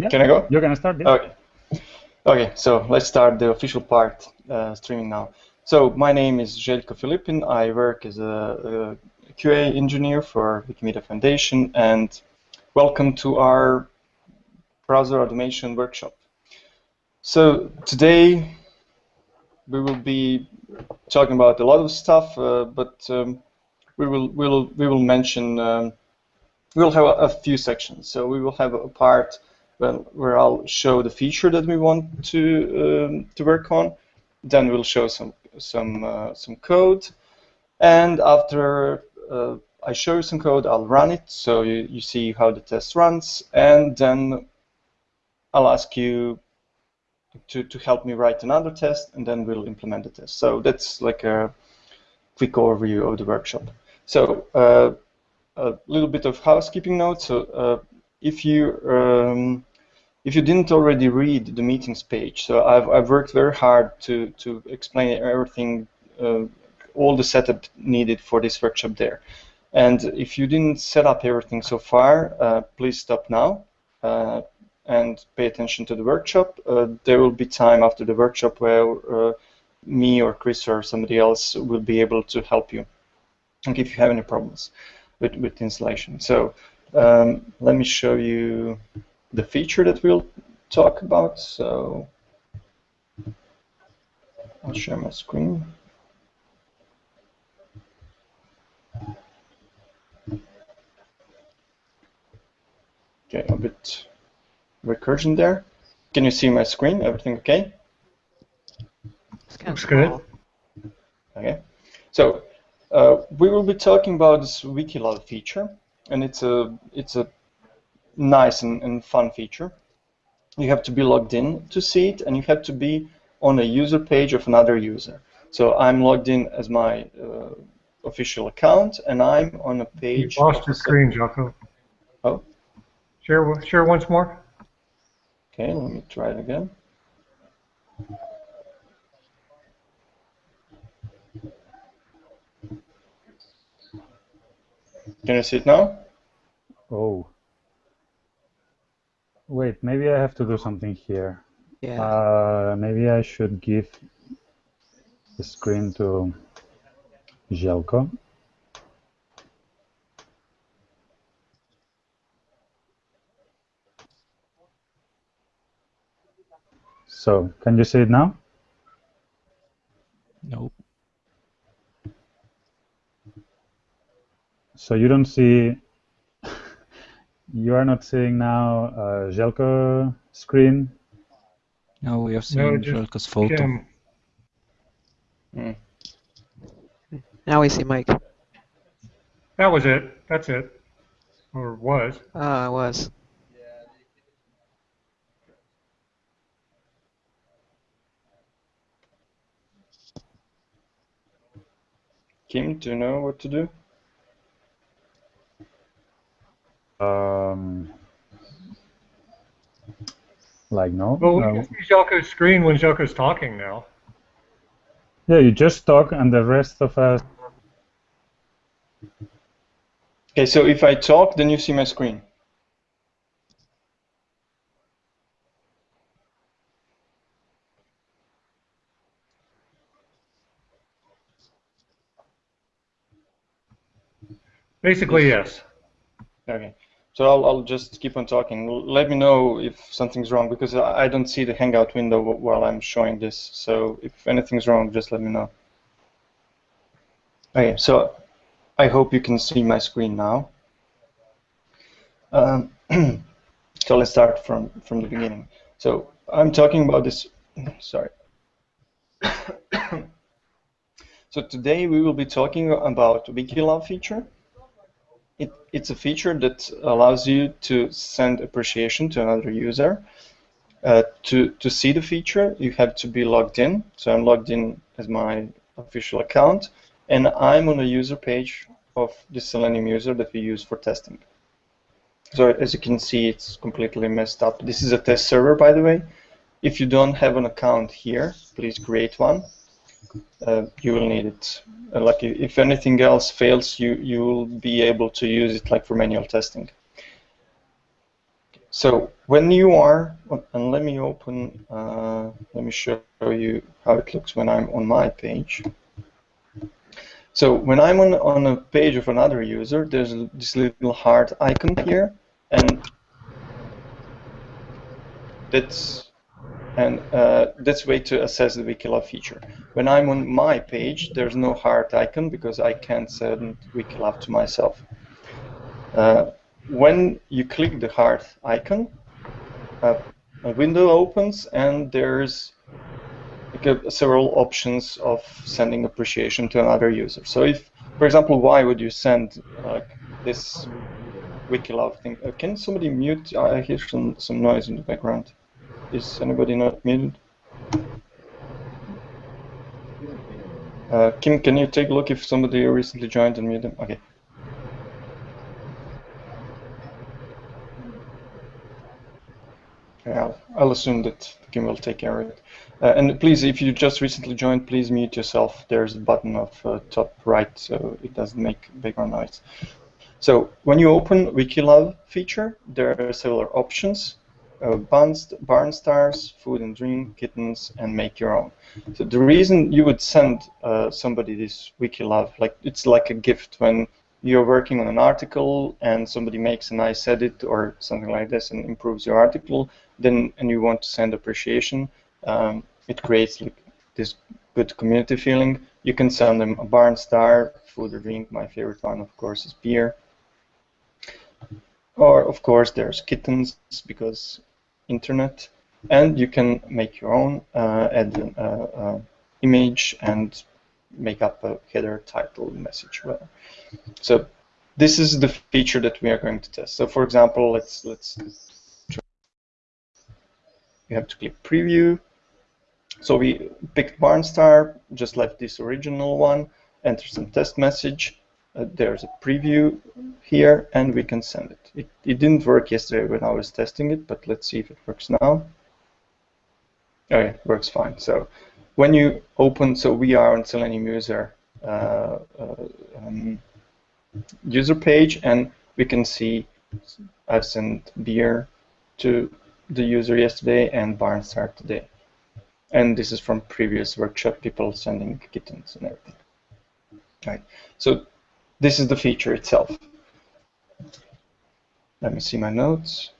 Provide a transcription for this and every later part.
Yeah. Can I go? You're gonna start. Yeah. Okay. Okay, so let's start the official part uh, streaming now. So my name is Željko Filipin. I work as a, a QA engineer for Wikimedia Foundation, and welcome to our browser automation workshop. So today we will be talking about a lot of stuff, uh, but um, we will we will we will mention um, we will have a, a, few sections. So we will have a part where I'll show the feature that we want to um, to work on. Then we'll show some some uh, some code, and after uh, I show you some code, I'll run it so you, you see how the test runs, and then I'll ask you to, to help me write another test, and then we'll implement the test. So that's like a quick overview of the workshop. So uh, a little bit of housekeeping notes. So uh, if you um, if you didn't already read the meetings page, so I've, I've worked very hard to, to explain everything, uh, all the setup needed for this workshop there. And if you didn't set up everything so far, uh, please stop now uh, and pay attention to the workshop. Uh, there will be time after the workshop where uh, me or Chris or somebody else will be able to help you and if you have any problems with, with installation. So um, let me show you the feature that we'll talk about. So I'll share my screen. Okay, a bit recursion there. Can you see my screen? Everything okay? Looks good. Okay. So uh, we will be talking about this Wikilove feature, and it's a it's a nice and, and fun feature. You have to be logged in to see it, and you have to be on a user page of another user. So I'm logged in as my uh, official account, and I'm on a page. You lost your screen, Jocko. Oh. Share, share once more. Okay, let me try it again. Can you see it now? Oh. Wait, maybe I have to do something here. Yeah. Uh, maybe I should give the screen to Željko. So, can you see it now? Nope. So you don't see, you are not seeing now uh, Željko screen? No, we are No, seeing just Željko's photo. Kim. Hmm. Now we see Mike. That was it. That's it. Or was. Ah, it was. Kim, do you know what to do? Um, like no. Well, we no. can see Željko's screen when Željko's talking now. Yeah, you just talk, and the rest of us. Okay, so if I talk, then you see my screen. Basically, yes. Okay. So I'll, I'll just keep on talking. Let me know if something's wrong because I don't see the Hangout window while I'm showing this. So if anything's wrong, just let me know. Okay, so I hope you can see my screen now. Um, so let's start from, from the beginning. So I'm talking about this, sorry. so today we will be talking about Wikilove feature. It, it's a feature that allows you to send appreciation to another user. Uh, to, to see the feature, you have to be logged in. So I'm logged in as my official account, and I'm on a user page of the Selenium user that we use for testing. So as you can see, it's completely messed up. This is a test server, by the way. If you don't have an account here, please create one. Uh, you will need it. Uh, like if anything else fails, you you will be able to use it like for manual testing. So when you are, and let me open, uh, let me show you how it looks when I'm on my page. So when I'm on, on a page of another user, there's this little heart icon here, and that's and uh, that's way to assess the Wikilove feature. When I'm on my page, there's no heart icon because I can't send Wikilove to myself. Uh, when you click the heart icon, uh, a window opens and there's several options of sending appreciation to another user. So if, for example, why would you send this Wikilove thing? Uh, can somebody mute? I hear some, some noise in the background. Is anybody not muted? Uh, Kim, can you take a look if somebody recently joined and mute them? Okay. I'll, I'll assume that Kim will take care of it. Uh, and please, if you just recently joined, please mute yourself. There's a button of uh, top right, so it doesn't make background noise. So when you open Wikilove feature, there are several options. Uh, barn stars, food and drink, kittens, and make your own. So the reason you would send uh, somebody this Wikilove, like it's like a gift when you're working on an article and somebody makes a nice edit or something like this and improves your article, then and you want to send appreciation, um, it creates like this good community feeling. You can send them a barn star, food or drink. My favorite one, of course, is beer. Or of course, there's kittens because internet, and you can make your own, uh, add an uh, uh, image and make up a header, title, message, whatever. So this is the feature that we are going to test. So for example, let's let's you have to click preview. So we picked Barnstar, just left this original one, enter some test message. Uh, there's a preview here, and we can send it. it. It didn't work yesterday when I was testing it, but let's see if it works now. Okay, it works fine. So when you open, so we are on Selenium user uh, uh, um, user page, and we can see I've sent beer to the user yesterday and Barnstar today. And this is from previous workshop, people sending kittens and everything. Right. So this is the feature itself. Let me see my notes.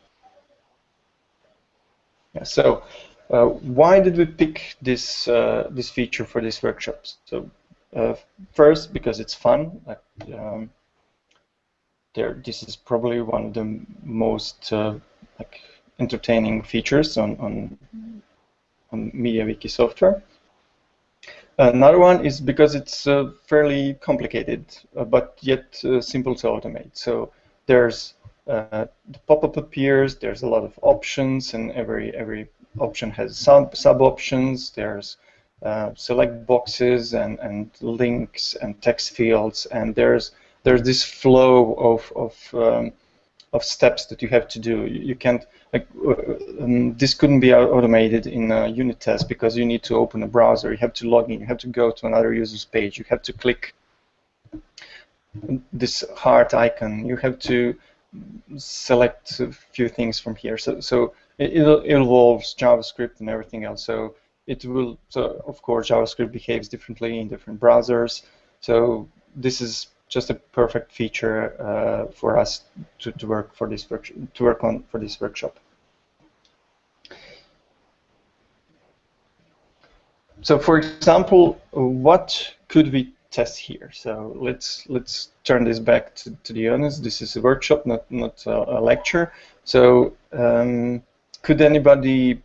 Yeah, so uh, why did we pick this uh, this feature for this workshop? So uh, first, because it's fun. Like, um, there, this is probably one of the most uh, like entertaining features on, on, on MediaWiki software. Another one is because it's uh, fairly complicated, uh, but yet uh, simple to automate. So there's uh, the pop-up appears, there's a lot of options, and every every option has sub sub options. There's uh, select boxes and, and links and text fields, and there's there's this flow of of um, of steps that you have to do. You, can't like uh, um, this couldn't be automated in a unit test because you need to open a browser. You have to log in. You have to go to another user's page. You have to click this heart icon. You have to select a few things from here. So so it, it involves JavaScript and everything else. So it will. So of course JavaScript behaves differently in different browsers. So this is just a perfect feature uh, for us to, to work for this to work on for this workshop. So, for example, what could we test here? So let's let's turn this back to, to the honest. This is a workshop, not not a, a lecture. So, um, could anybody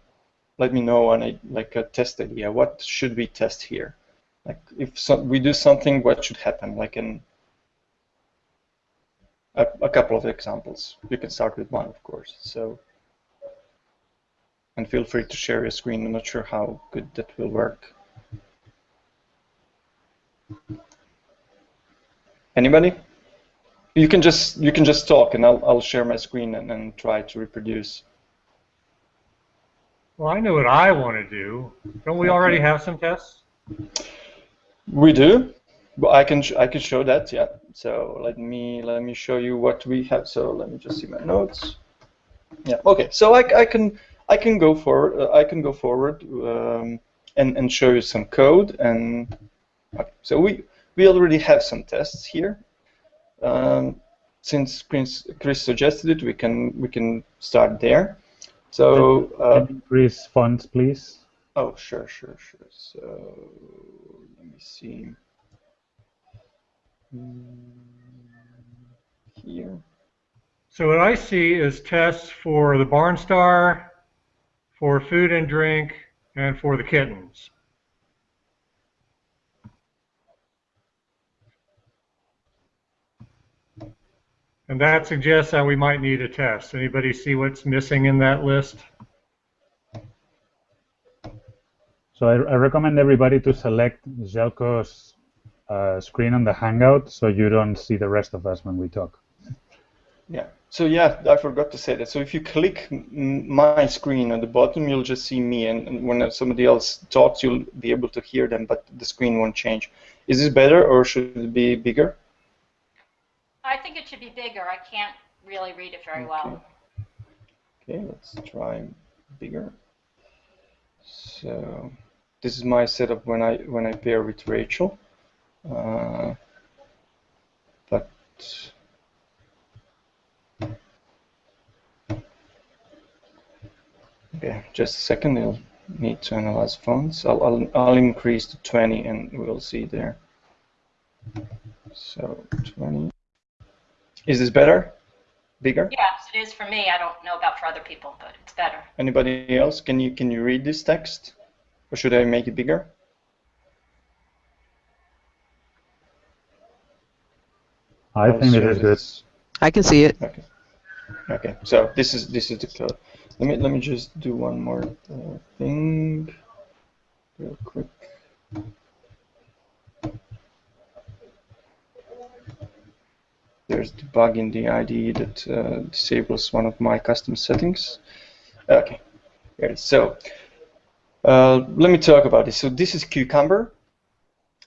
let me know on a like a test idea? What should we test here? Like if so, we do something, what should happen? Like an a, a couple of examples. You can start with one, of course. So, and feel free to share your screen. I'm not sure how good that will work. Anybody? You can just you can just talk, and I'll I'll share my screen and, and try to reproduce. Well, I know what I want to do. Don't we already have some tests? We do. But I can I can show that, yeah. So let me let me show you what we have. So let me just see my notes. Yeah. Okay. So I, I can I can go forward. Uh, I can go forward um, and and show you some code. And okay. so we we already have some tests here. Um, since Chris, Chris suggested it, we can we can start there. So uh, increase fonts, please. Oh, sure, sure, sure. So let me see. Here. So what I see is tests for the barn star, for food and drink, and for the kittens. And that suggests that we might need a test. Anybody see what's missing in that list? So I, I recommend everybody to select Željko's uh, screen on the Hangout so you don't see the rest of us when we talk. Yeah. So yeah, I forgot to say that. So if you click my screen at the bottom, you'll just see me, and, and, when somebody else talks, you'll be able to hear them, but the screen won't change. Is this better, or should it be bigger? I think it should be bigger. I can't really read it very okay. well. Okay, let's try bigger. So this is my setup when I when I pair with Rachel. Uh, but okay, just a second. I'll need to analyze fonts. I'll, I'll I'll increase to 20, and we'll see there. So 20. Is this better? Bigger? Yes, it is for me. I don't know about for other people, but it's better. Anybody else? Can you can you read this text, or should I make it bigger? I think it is good. I can see it. Okay. Okay. So this is this is the code. Let me let me just do one more uh, thing, real quick. there's the bug in the IDE that uh, disables one of my custom settings. Okay, here. So uh, let me talk about this. So this is Cucumber,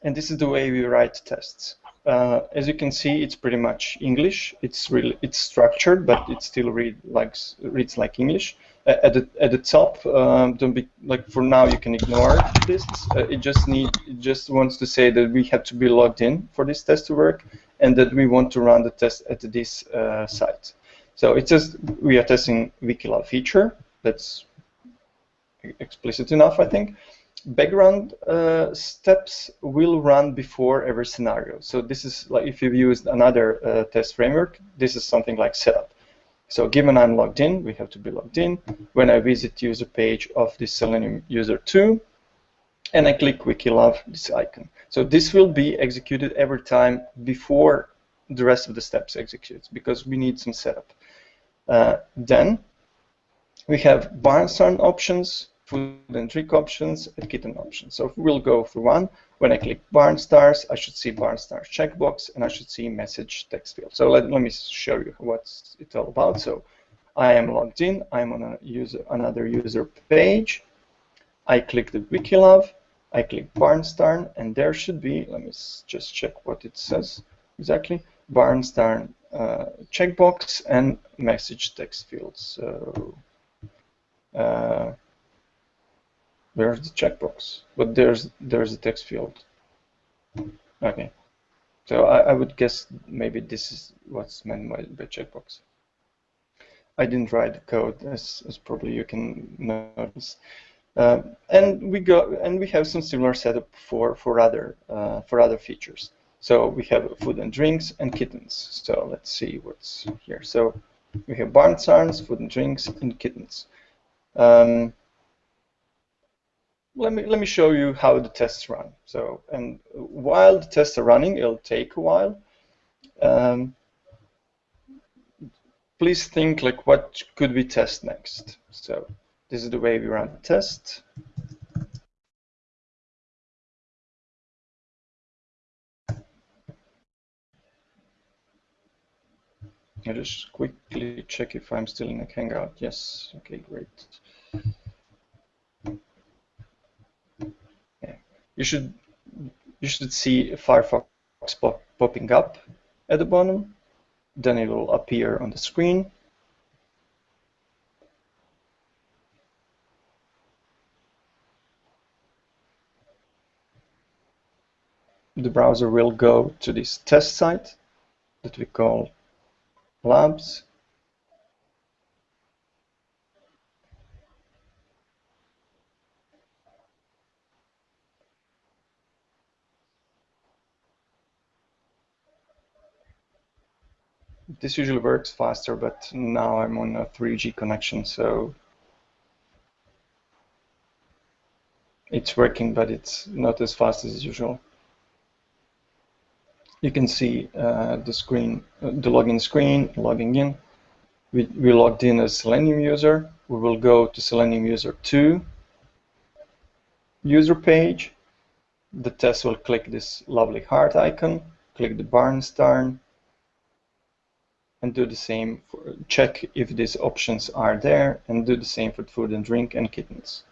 and this is the way we write tests. Uh, as you can see, it's pretty much English. It's really it's structured, but it still read like reads like English. Uh, at the at the top, um, don't be like for now. You can ignore this. Uh, it just need it just wants to say that we have to be logged in for this test to work, and that we want to run the test at this uh, site. So it just we are testing Wikilove feature. That's explicit enough, I think background uh, steps will run before every scenario. So this is like if you've used another uh, test framework, this is something like setup. So given I'm logged in, we have to be logged in. When I visit user page of this Selenium user 2, and I click Wikilove, this icon. So this will be executed every time before the rest of the steps executes because we need some setup. Uh, then we have Barnstar options, food and drink options, and kitten options. So we'll go through one. When I click barn stars, I should see barn stars checkbox, and I should see message text field. So let, let me show you what it's all about. So I am logged in. I'm on a user, another user page. I click the Wikilove. I click Barnstar, and there should be, let me just check what it says exactly, Barnstar uh, checkbox and message text field. So uh, Where's the checkbox? But there's there's a text field. Okay. So I, I would guess maybe this is what's meant by, by checkbox. I didn't write the code, as, as probably you can notice. Uh, and we go and we have some similar setup for for other uh, for other features. So we have food and drinks and kittens. So let's see what's here. So we have barn stars, food and drinks, and kittens. Um, let me let me show you how the tests run. So, and while the tests are running, it'll take a while. Um, please think like what could we test next. So, this is the way we run the test. I just quickly check if I'm still in a Hangout. Yes. Okay, great. you should you should see Firefox pop popping up at the bottom. Then it will appear on the screen. The browser will go to this test site that we call labs. This usually works faster, but now I'm on a 3G connection, so it's working, but it's not as fast as usual. You can see uh, the screen, uh, the login screen, logging in. We, we logged in as Selenium user. We will go to Selenium user 2 user page. The test will click this lovely heart icon, click the Barnstar, and do the same, for, check if these options are there, and do the same for food and drink and kittens.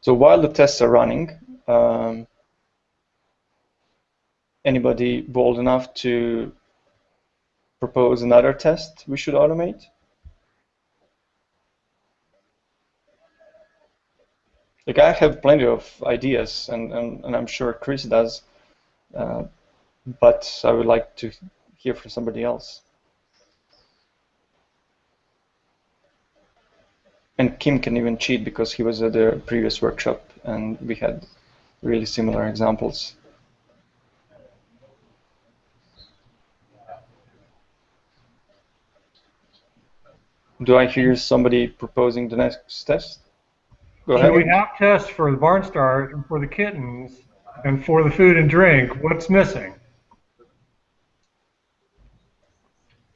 So while the tests are running, um, anybody bold enough to propose another test we should automate? Like I have plenty of ideas, and, and, and I'm sure Chris does, uh, but I would like to hear from somebody else. And Kim can even cheat because he was at the previous workshop and we had really similar examples. Do I hear somebody proposing the next test? Go ahead. So we have tests for the barn Barnstar and for the kittens and for the food and drink. What's missing?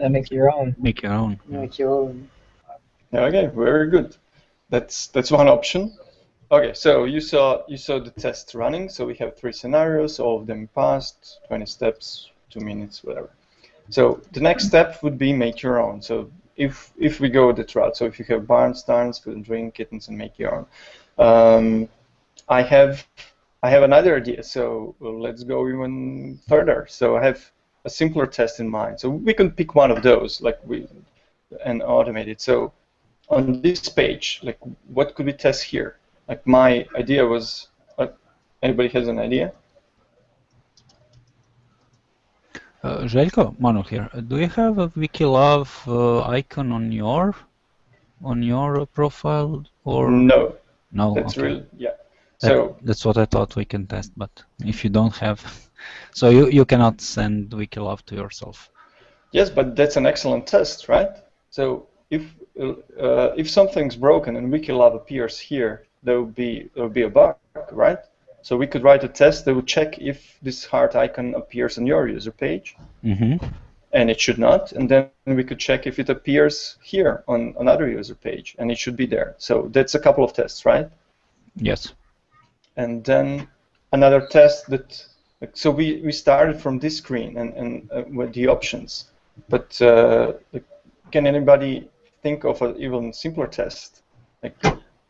Uh, make your own. Make your own. Make your own. Okay, very good. That's that's one option. Okay, so you saw you saw the test running. So we have three scenarios. All of them passed. 20 steps, two minutes, whatever. So the next step would be make your own. So if if we go that route, so if you have barn stars, food and drink, kittens, and make your own. Um, I have I have another idea. So let's go even further. So I have a simpler test in mind. So we can pick one of those, like we and automate it. So on this page, like what could we test here? Like my idea was, uh, anybody has an idea? Uh, Željko, Manu here. Do you have a Wikilove uh, icon on your on your profile or no? No, that's okay. real. Yeah. That, so that's what I thought we can test, but if you don't have, so you you cannot send Wikilove to yourself. Yes, but that's an excellent test, right? So if uh, if something's broken and Wikilove appears here, there will be there will be a bug, right? So we could write a test that would check if this heart icon appears on your user page, mm-hmm. and it should not, and then we could check if it appears here on another user page, and it should be there. So that's a couple of tests, right? Yes. And then another test that so we, we started from this screen and, and uh, with the options, but uh, can anybody think of an even simpler test? Like,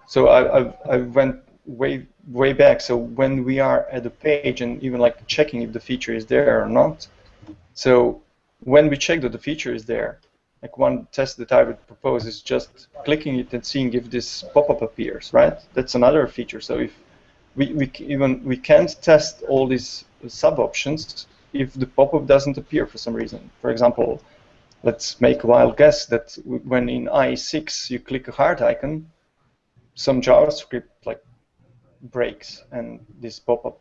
so I, I, I went way way back. So when we are at the page and even like checking if the feature is there or not. So when we check that the feature is there, like one test that I would propose is just clicking it and seeing if this pop-up appears, right? That's another feature. So if we, we even we can't test all these sub options if the pop-up doesn't appear for some reason. For example, let's make a wild guess that when in IE6 you click a heart icon, some JavaScript like breaks and this pop-up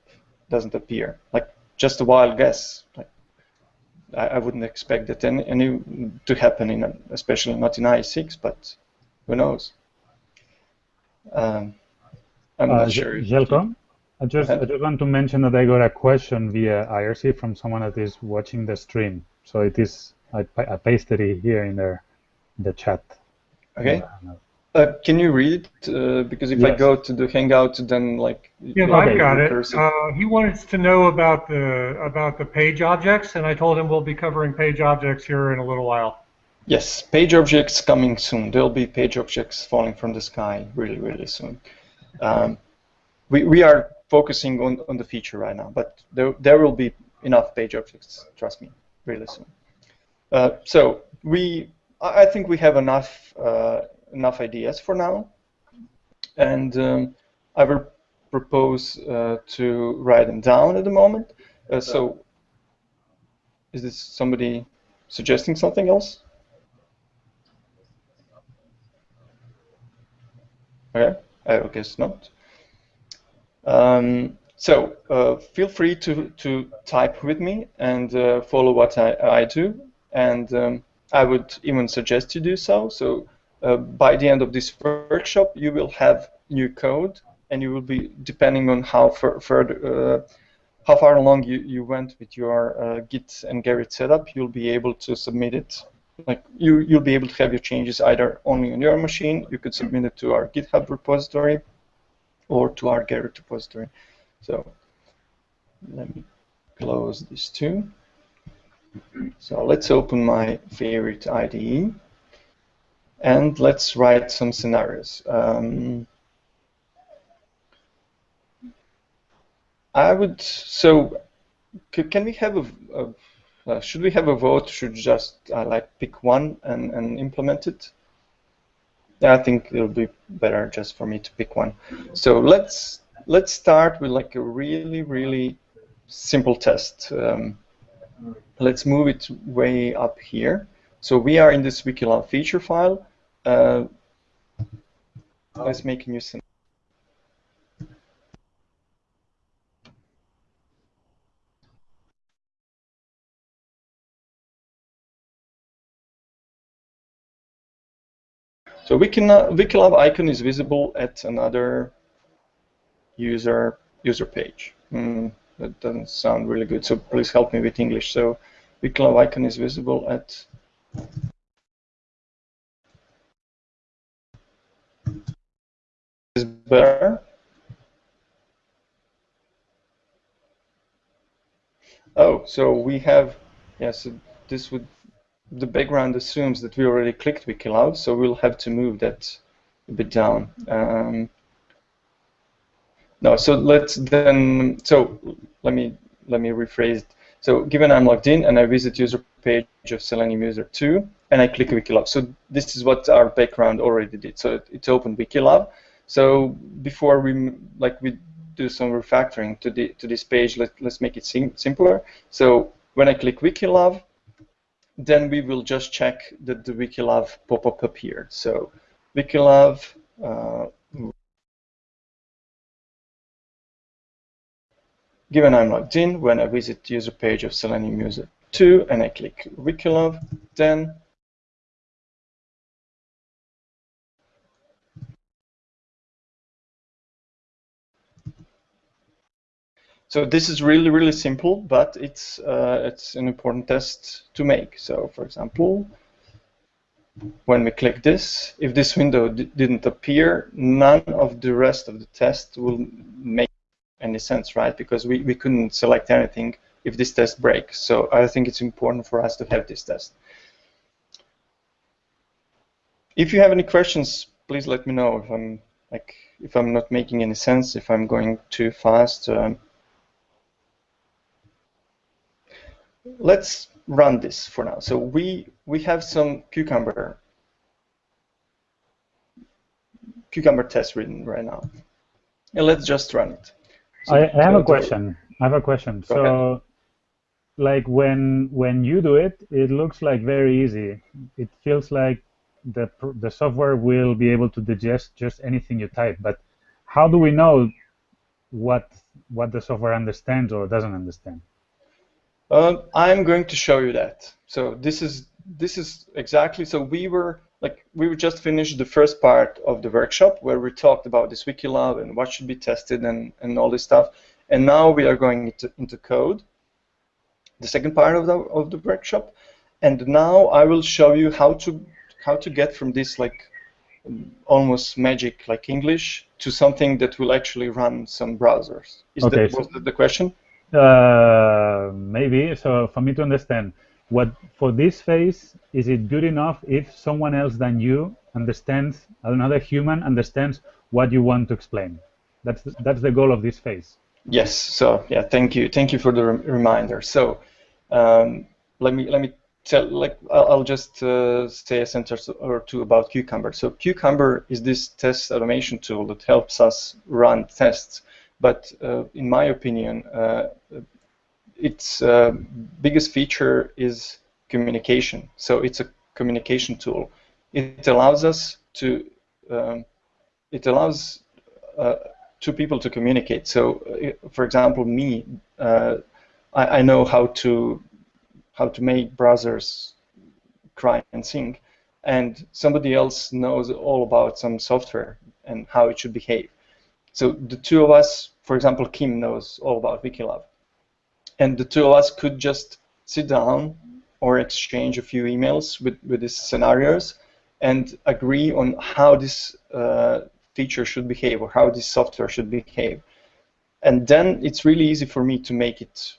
doesn't appear. Like just a wild guess. Like I, I wouldn't expect that any, any to happen in, a, especially not in IE6, but who knows? Um, I'm uh, not sure. Željko, I just I just want to mention that I got a question via IRC from someone that is watching the stream. So it is I, I pasted it here in the in the chat. Okay. Uh, can you read it? Uh, because if yes. I go to the Hangout, then like yeah, I've got it. Uh, he wanted to know about the about the page objects, and I told him we'll be covering page objects here in a little while. Yes, page objects coming soon. There'll be page objects falling from the sky really, really soon. Um, we we are focusing on on the feature right now, but there there will be enough page objects. Trust me, really soon. Uh, so we, I think we have enough uh, enough ideas for now. And um, I will propose uh, to write them down at the moment. Uh, so, is this somebody suggesting something else? Okay, I guess not. Um, so uh, feel free to, to type with me and uh, follow what I, I do. And um, I would even suggest you do so. So uh, by the end of this workshop, you will have new code, and you will be depending on how fur further, uh, how far along you, you went with your uh, Git and Gerrit setup. You'll be able to submit it. Like you, you'll be able to have your changes either only on your machine. You could submit it to our GitHub repository or to our Gerrit repository. So let me close this too. So let's open my favorite IDE and let's write some scenarios. Um, I would, so can we have a, a uh, should we have a vote? Should just uh, like pick one and, and implement it? Yeah, I think it'll be better just for me to pick one. So let's let's start with like a really really simple test. Um, let's move it way up here. So we are in this Wikilove feature file. Uh, let's make a new So Wikilove, Wikilove icon is visible at another user user page. Mm, that doesn't sound really good, so please help me with English. So Wikilove icon is visible at is better. Oh, so we have yes. Yeah, so this would the background assumes that we already clicked Wikilove, so we'll have to move that a bit down. Um, no, so let's then, so let me let me rephrase. It. So given I'm logged in and I visit user page of Selenium user 2 and I click Wikilove. So this is what our background already did. So it, it opened Wikilove. So before we like we do some refactoring to the to this page, let, let's make it sim simpler. So when I click Wikilove, then we will just check that the Wikilove pop-up appeared. So Wikilove, uh, given I'm logged in, when I visit the user page of Selenium user 2 and I click Wikilove, then So this is really, really simple, but it's uh, it's an important test to make. So for example, when we click this, if this window didn't appear, none of the rest of the test will make any sense, right? Because we, we couldn't select anything if this test breaks. So I think it's important for us to have this test. If you have any questions, please let me know if I'm like if I'm not making any sense, if I'm going too fast. Um, let's run this for now. So we we have some cucumber cucumber test written right now, and let's just run it. So, I, I have a question. I have a question. so, ahead. like when when you do it, it looks like very easy. It feels like the the software will be able to digest just anything you type. But how do we know what what the software understands or doesn't understand? Uh, I'm going to show you that. So this is this is exactly so we were like we were just finished the first part of the workshop where we talked about this Wikilove and what should be tested and, and all this stuff. And now we are going into, into code, the second part of the of the workshop. And now I will show you how to how to get from this like almost magic like English to something that will actually run some browsers. Is okay, that was that the question? Uh, maybe. So for me to understand, what for this phase is it good enough if someone else than you understands, another human understands what you want to explain? That's the, that's the goal of this phase. Yes. So yeah, thank you, thank you for the reminder. So um, let me let me tell like I'll, just uh, say a sentence or two about Cucumber. So Cucumber is this test automation tool that helps us run tests but uh, in my opinion, uh, its uh, biggest feature is communication. So it's a communication tool. It allows us to, um, it allows two people to communicate. So, for example, me, I, I, know how to how to make browsers cry and sing, and somebody else knows all about some software and how it should behave. So the two of us, for example, Kim knows all about Wikilove. and the two of us could just sit down or exchange a few emails with, with these scenarios and agree on how this uh, feature should behave or how this software should behave. And then it's really easy for me to make it,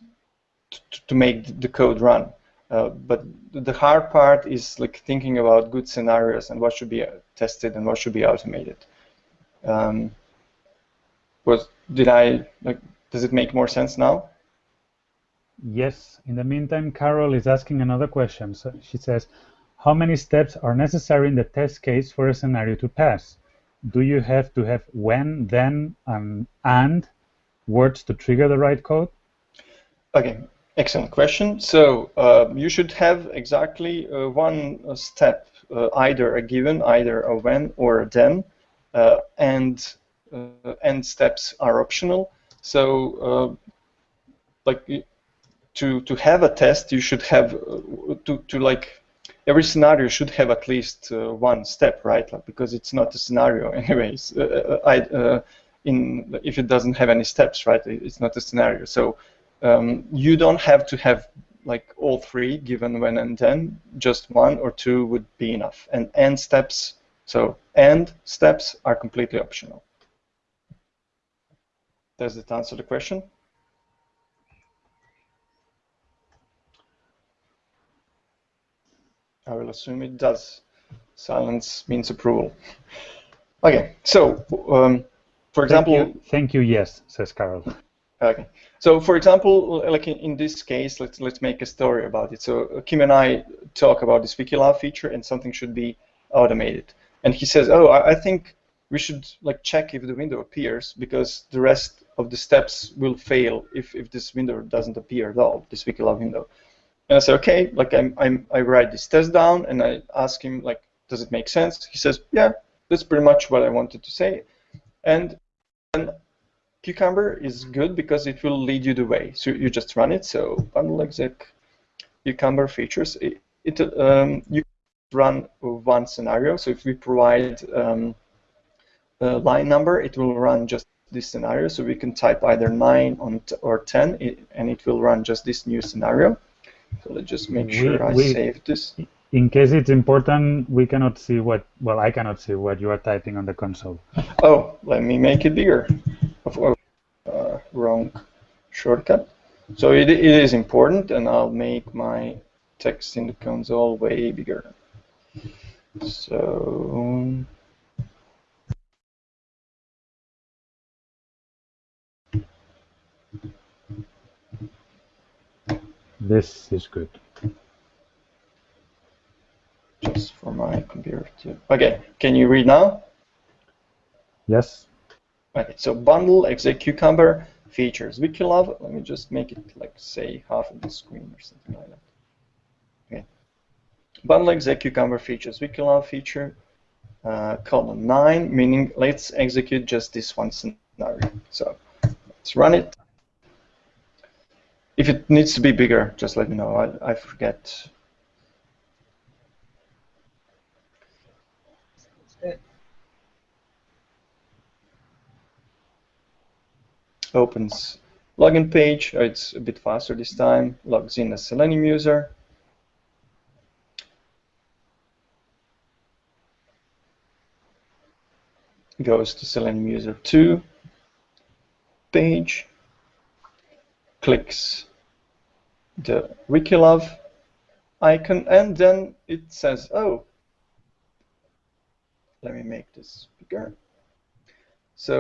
to, to make the code run. Uh, but the hard part is like thinking about good scenarios and what should be uh, tested and what should be automated. Um, was did I like? Does it make more sense now? Yes. In the meantime, Carol is asking another question. So she says, "How many steps are necessary in the test case for a scenario to pass? Do you have to have when, then, and and words to trigger the right code?" Okay. Excellent question. So uh, you should have exactly uh, one step, uh, either a given, either a when or a then, uh, and end steps are optional. So like to to have a test, you should have to to like every scenario should have at least uh, one step, right? Like, because it's not a scenario, anyways. Uh, I, uh, in if it doesn't have any steps, right? It's not a scenario. So um, you don't have to have like all three given when and then, just one or two would be enough. And end steps, so end steps are completely optional. Does it answer the question? I will assume it does. Silence means approval. Okay, so um, for example... Thank you, thank you, yes, says Carol. Okay. So, for example, like in, in, this case, let's let's make a story about it. So Kim and I talk about this WikiLove feature, and something should be automated. And he says, "Oh, I, I think we should like check if the window appears because the rest of the steps will fail if, if this window doesn't appear at all, this Wikilove window." And I say, "Okay." Like I'm, I'm I write this test down, and I ask him like, "Does it make sense?" He says, "Yeah, that's pretty much what I wanted to say." And then Cucumber is good because it will lead you the way. So you just run it. So bundle exec Cucumber features. It, it um, you run one scenario. So if we provide um, a line number, it will run just this scenario. So we can type either 9 on or 10, and it will run just this new scenario. So let's just make sure we, I we, save this. In case it's important, we cannot see what, well, I cannot see what you are typing on the console. Oh, let me make it bigger of uh, wrong shortcut. So it, it is important, and I'll make my text in the console way bigger. So this is good. Just for my computer too. Okay, can you read now? Yes. Okay, so bundle exec cucumber features Wikilove. Let me just make it like say half of the screen or something like that. Okay. Bundle exec cucumber features Wikilove feature uh, column 9, meaning let's execute just this one scenario. So let's run it. If it needs to be bigger, just let me know. I, I forget opens login page. Oh, it's a bit faster this time. Logs in as Selenium user. Goes to Selenium user 2 page. Clicks the Wikilove icon and then it says, oh, let me make this bigger. So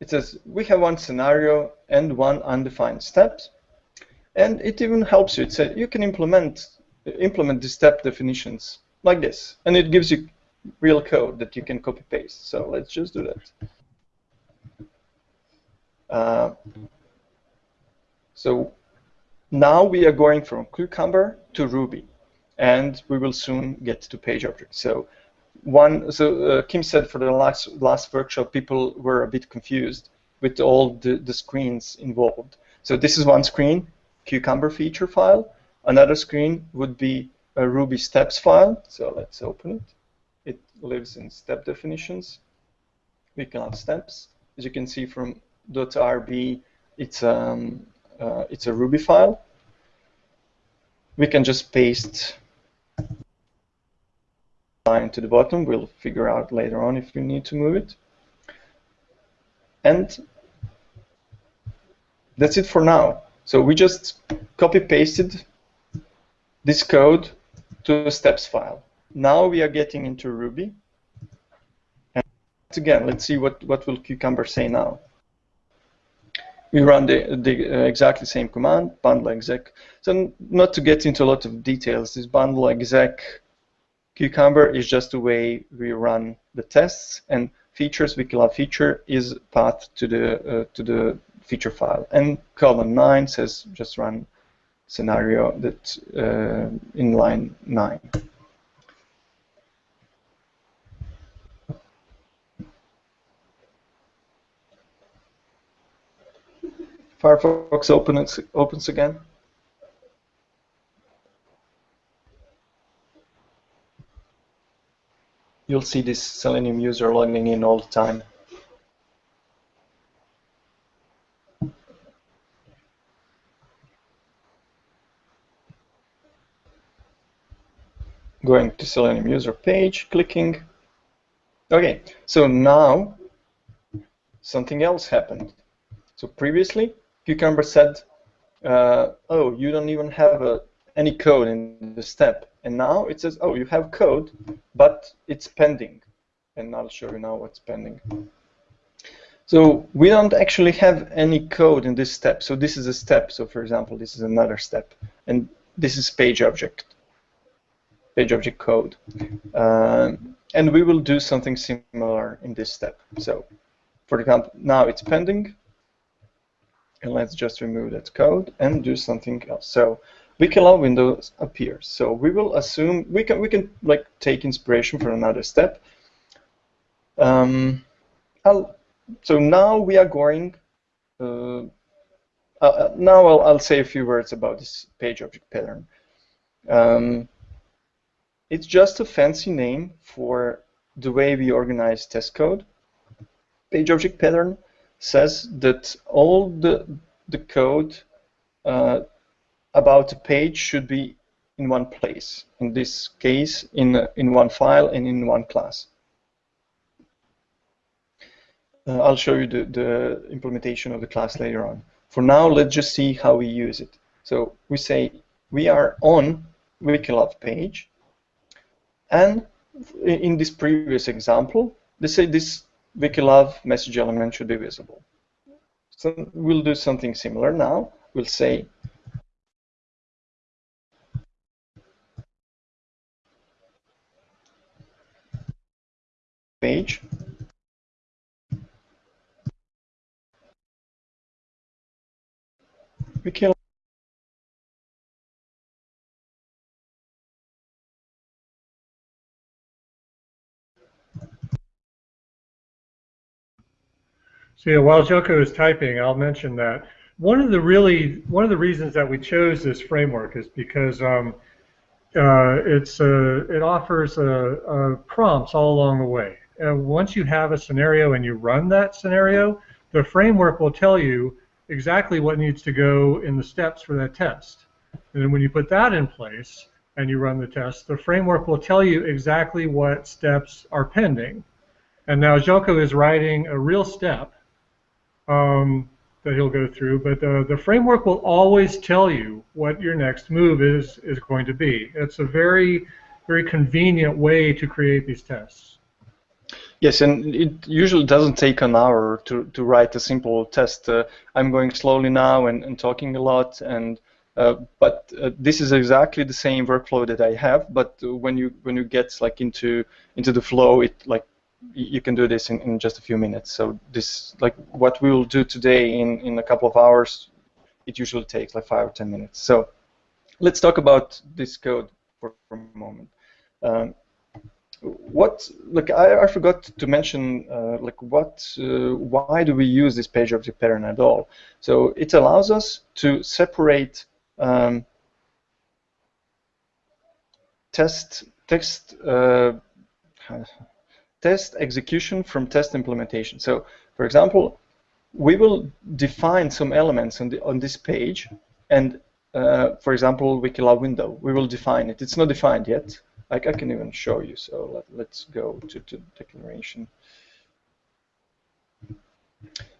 it says we have one scenario and one undefined step. and it even helps you. It says you can implement implement the step definitions like this, and it gives you real code that you can copy paste. So let's just do that. Uh, so now we are going from Cucumber to Ruby, and we will soon get to page object. So one, so uh, Kim said for the last last workshop, people were a bit confused with all the, the screens involved. So this is one screen, Cucumber feature file. Another screen would be a Ruby steps file. So let's open it. It lives in step definitions. We can have steps. As you can see from .rb, it's um, uh, it's a Ruby file. We can just paste line to the bottom. We'll figure out later on if we need to move it. And that's it for now. So we just copy pasted this code to a steps file. Now we are getting into Ruby. And again, let's see what, what will Cucumber say now. We run the, the uh, exactly same command, bundle exec. So not to get into a lot of details, this bundle exec Cucumber is just the way we run the tests, and features Wikilove feature is path to the uh, to the feature file. And column 9 says just run scenario that uh, in line 9. Firefox opens, opens again. You'll see this Selenium user logging in all the time. Going to Selenium user page, clicking. Okay, so now something else happened. So previously, Cucumber said, uh, oh, you don't even have a, any code in the step. And now it says, oh, you have code, but it's pending. And I'll show you now what's pending. So we don't actually have any code in this step. So this is a step. So for example, this is another step. And this is page object, page object code. Um, and we will do something similar in this step. So for example, now it's pending. And let's just remove that code and do something else. So Wikilove window appears. So we will assume we can we can like take inspiration for another step. Um, so now we are going. Uh, uh, now I'll, I'll say a few words about this page object pattern. Um, it's just a fancy name for the way we organize test code. Page object pattern says that all the the code uh, about a page should be in one place. In this case, in, in one file and in one class. Uh, I'll show you the, the implementation of the class later on. For now, let's just see how we use it. So we say we are on Wikilove page, and in this previous example, they say this Wikilove message element should be visible. So we'll do something similar now. We'll say page. We So yeah, while Željko is typing, I'll mention that one of the really one of the reasons that we chose this framework is because um, uh, it's uh, it offers uh, prompts all along the way uh, once you have a scenario and you run that scenario, the framework will tell you exactly what needs to go in the steps for that test. And then when you put that in place and you run the test, the framework will tell you exactly what steps are pending. And now Željko is writing a real step um, that he'll go through, but uh, the framework will always tell you what your next move is is going to be. It's a very, very convenient way to create these tests. Yes, and it usually doesn't take an hour to, to write a simple test. Uh, I'm going slowly now and, and talking a lot, and uh, but uh, this is exactly the same workflow that I have. But when you when you get like into into the flow, it like you can do this in, in just a few minutes. So this, like what we will do today in, in a couple of hours, it usually takes like five or ten minutes. So let's talk about this code for, for a moment. Um, what look I, I, forgot to mention uh, like what uh, why do we use this page object pattern at all so it allows us to separate um, test text uh, test execution from test implementation so for example we will define some elements on the on this page and uh, for example Wikilove window we will define it it's not defined yet I, I can even show you. So let, us go to, to declaration.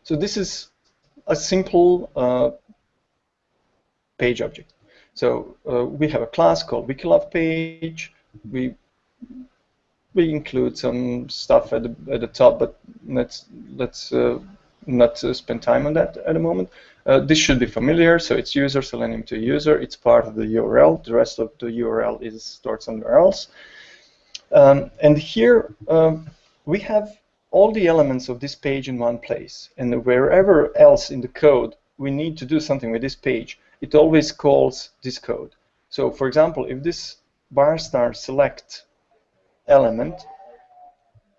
So this is a simple uh, page object. So uh, we have a class called Wikilove page. We we include some stuff at the at the top, but let's let's uh, not uh, spend time on that at the moment. Uh, this should be familiar, so it's user selenium to user. It's part of the URL. The rest of the URL is stored somewhere else. Um, and here um, we have all the elements of this page in one place. And wherever else in the code we need to do something with this page, it always calls this code. So for example, if this bar star select element,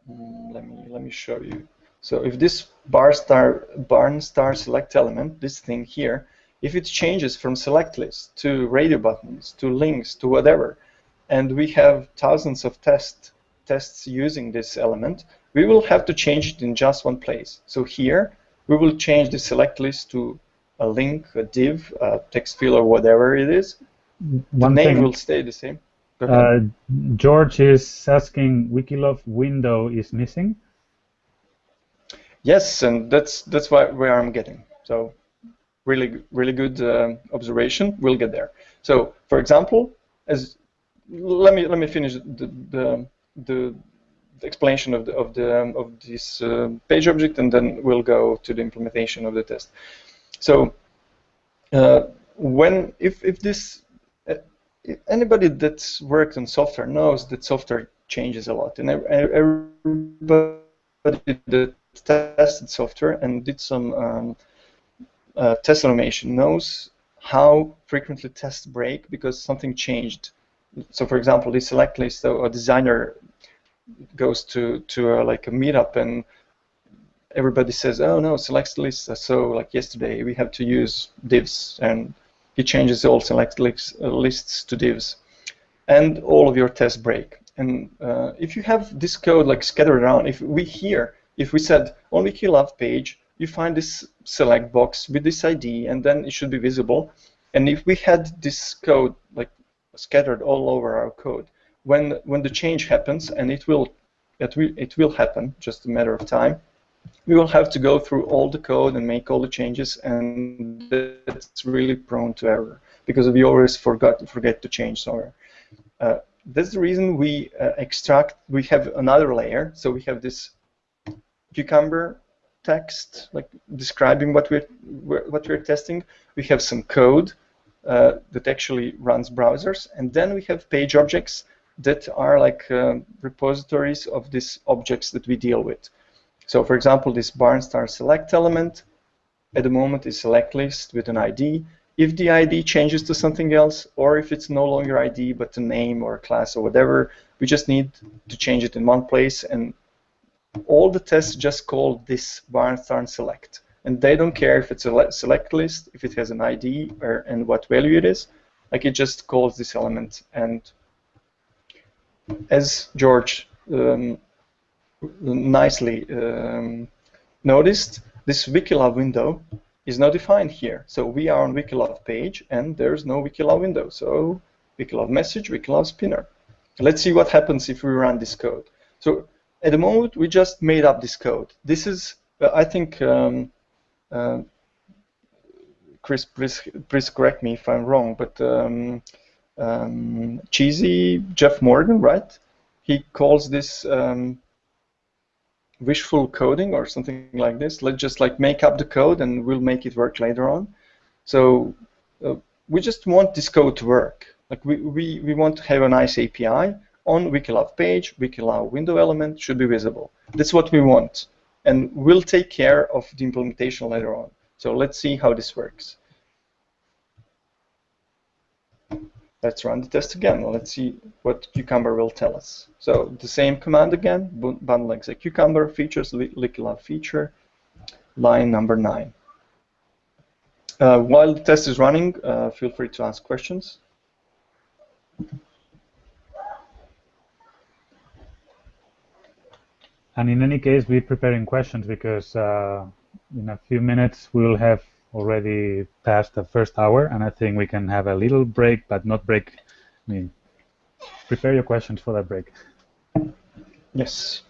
mm, let me let me show you. So if this bar star, barn star select element, this thing here, if it changes from select list to radio buttons to links to whatever, and we have thousands of test, tests using this element, we will have to change it in just one place. So here, we will change the select list to a link, a div, a text field, or whatever it is. One the name thing, will stay the same. Uh, George is asking, Wikilove window is missing. Yes, and that's that's why where I'm getting. So really really good uh, observation. We'll get there. So for example, as let me let me finish the the, the, the explanation of the of the um, of this uh, page object, and then we'll go to the implementation of the test. So uh, when if if this anybody that's worked on software knows that software changes a lot, and everybody that tested software and did some um, uh, test automation knows how frequently tests break because something changed. So, for example, the select list, so a designer goes to to a, like a meetup and everybody says, "Oh no, select lists so like yesterday we have to use divs," and he changes all select lists to divs, and all of your tests break. And uh, if you have this code like scattered around, if we here if we said on Wikilove page, you find this select box with this ID, and then it should be visible. And if we had this code like scattered all over our code, when when the change happens, and it will it will it will happen, just a matter of time, we will have to go through all the code and make all the changes, and that's really prone to error because we always forgot forget to change somewhere. Uh, that's the reason we uh, extract. We have another layer, so we have this cucumber text, like describing what we're what we're testing. We have some code uh, that actually runs browsers, and then we have page objects that are like uh, repositories of these objects that we deal with. So, for example, this barnstar select element at the moment is select list with an ID. If the ID changes to something else, or if it's no longer ID but a name or class or whatever, we just need to change it in one place and all the tests just call this barnstar select. And they don't care if it's a select list, if it has an ID, or and what value it is. Like it just calls this element. And as George um, nicely um, noticed, this Wikilove window is not defined here. So we are on Wikilove page, and there's no Wikilove window. So Wikilove message, Wikilove spinner. Let's see what happens if we run this code. So at the moment, we just made up this code. This is, uh, I think, um, uh, Chris, please, please correct me if I'm wrong, but um, um, Cheezy Jeff Morgan, right? He calls this um, wishful coding or something like this. Let's just like make up the code and we'll make it work later on. So uh, we just want this code to work. Like we, we, we want to have a nice API on Wikilove page, Wikilove window element should be visible. That's what we want. And we'll take care of the implementation later on. So let's see how this works. Let's run the test again. Let's see what Cucumber will tell us. So the same command again, bundle exec Cucumber, features, Wikilove feature, line number 9. Uh, while the test is running, uh, feel free to ask questions. And in any case, be preparing questions because uh, in a few minutes we will have already passed the first hour, and I think we can have a little break, but not break. I mean, prepare your questions for that break. Yes.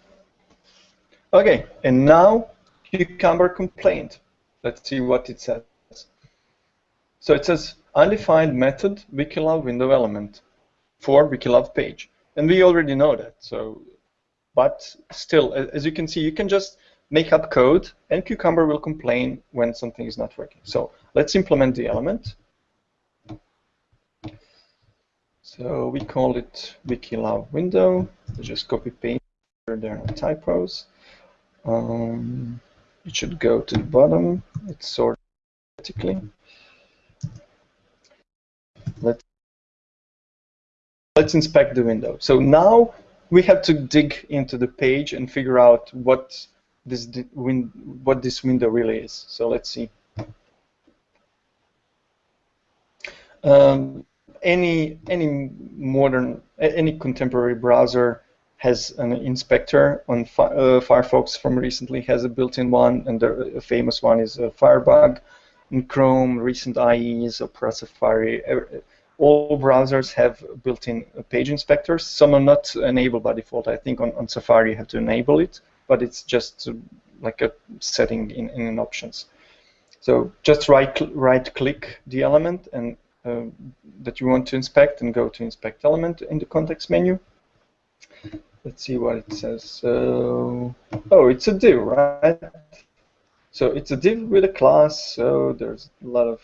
Okay, and now Cucumber complaint. Let's see what it says. So it says undefined method Wikilove window element for Wikilove page. And we already know that. So, but still, as you can see, you can just make up code and Cucumber will complain when something is not working. So let's implement the element. So we call it Wikilove window. just copy paste. There are no typos. Um, it should go to the bottom. It's sorted vertically. Let's let's inspect the window. So now we have to dig into the page and figure out what this win what this window really is. So let's see. Um, any any modern any contemporary browser has an inspector on uh, Firefox from recently has a built-in one, and the famous one is uh, Firebug. In Chrome, recent IEs, Opera Safari, all browsers have built-in page inspectors. Some are not enabled by default. I think on, on Safari you have to enable it, but it's just uh, like a setting in, in options. So just right right click the element and uh, that you want to inspect and go to inspect element in the context menu. Let's see what it says. So, oh, it's a div, right? So it's a div with a class, so there's a lot of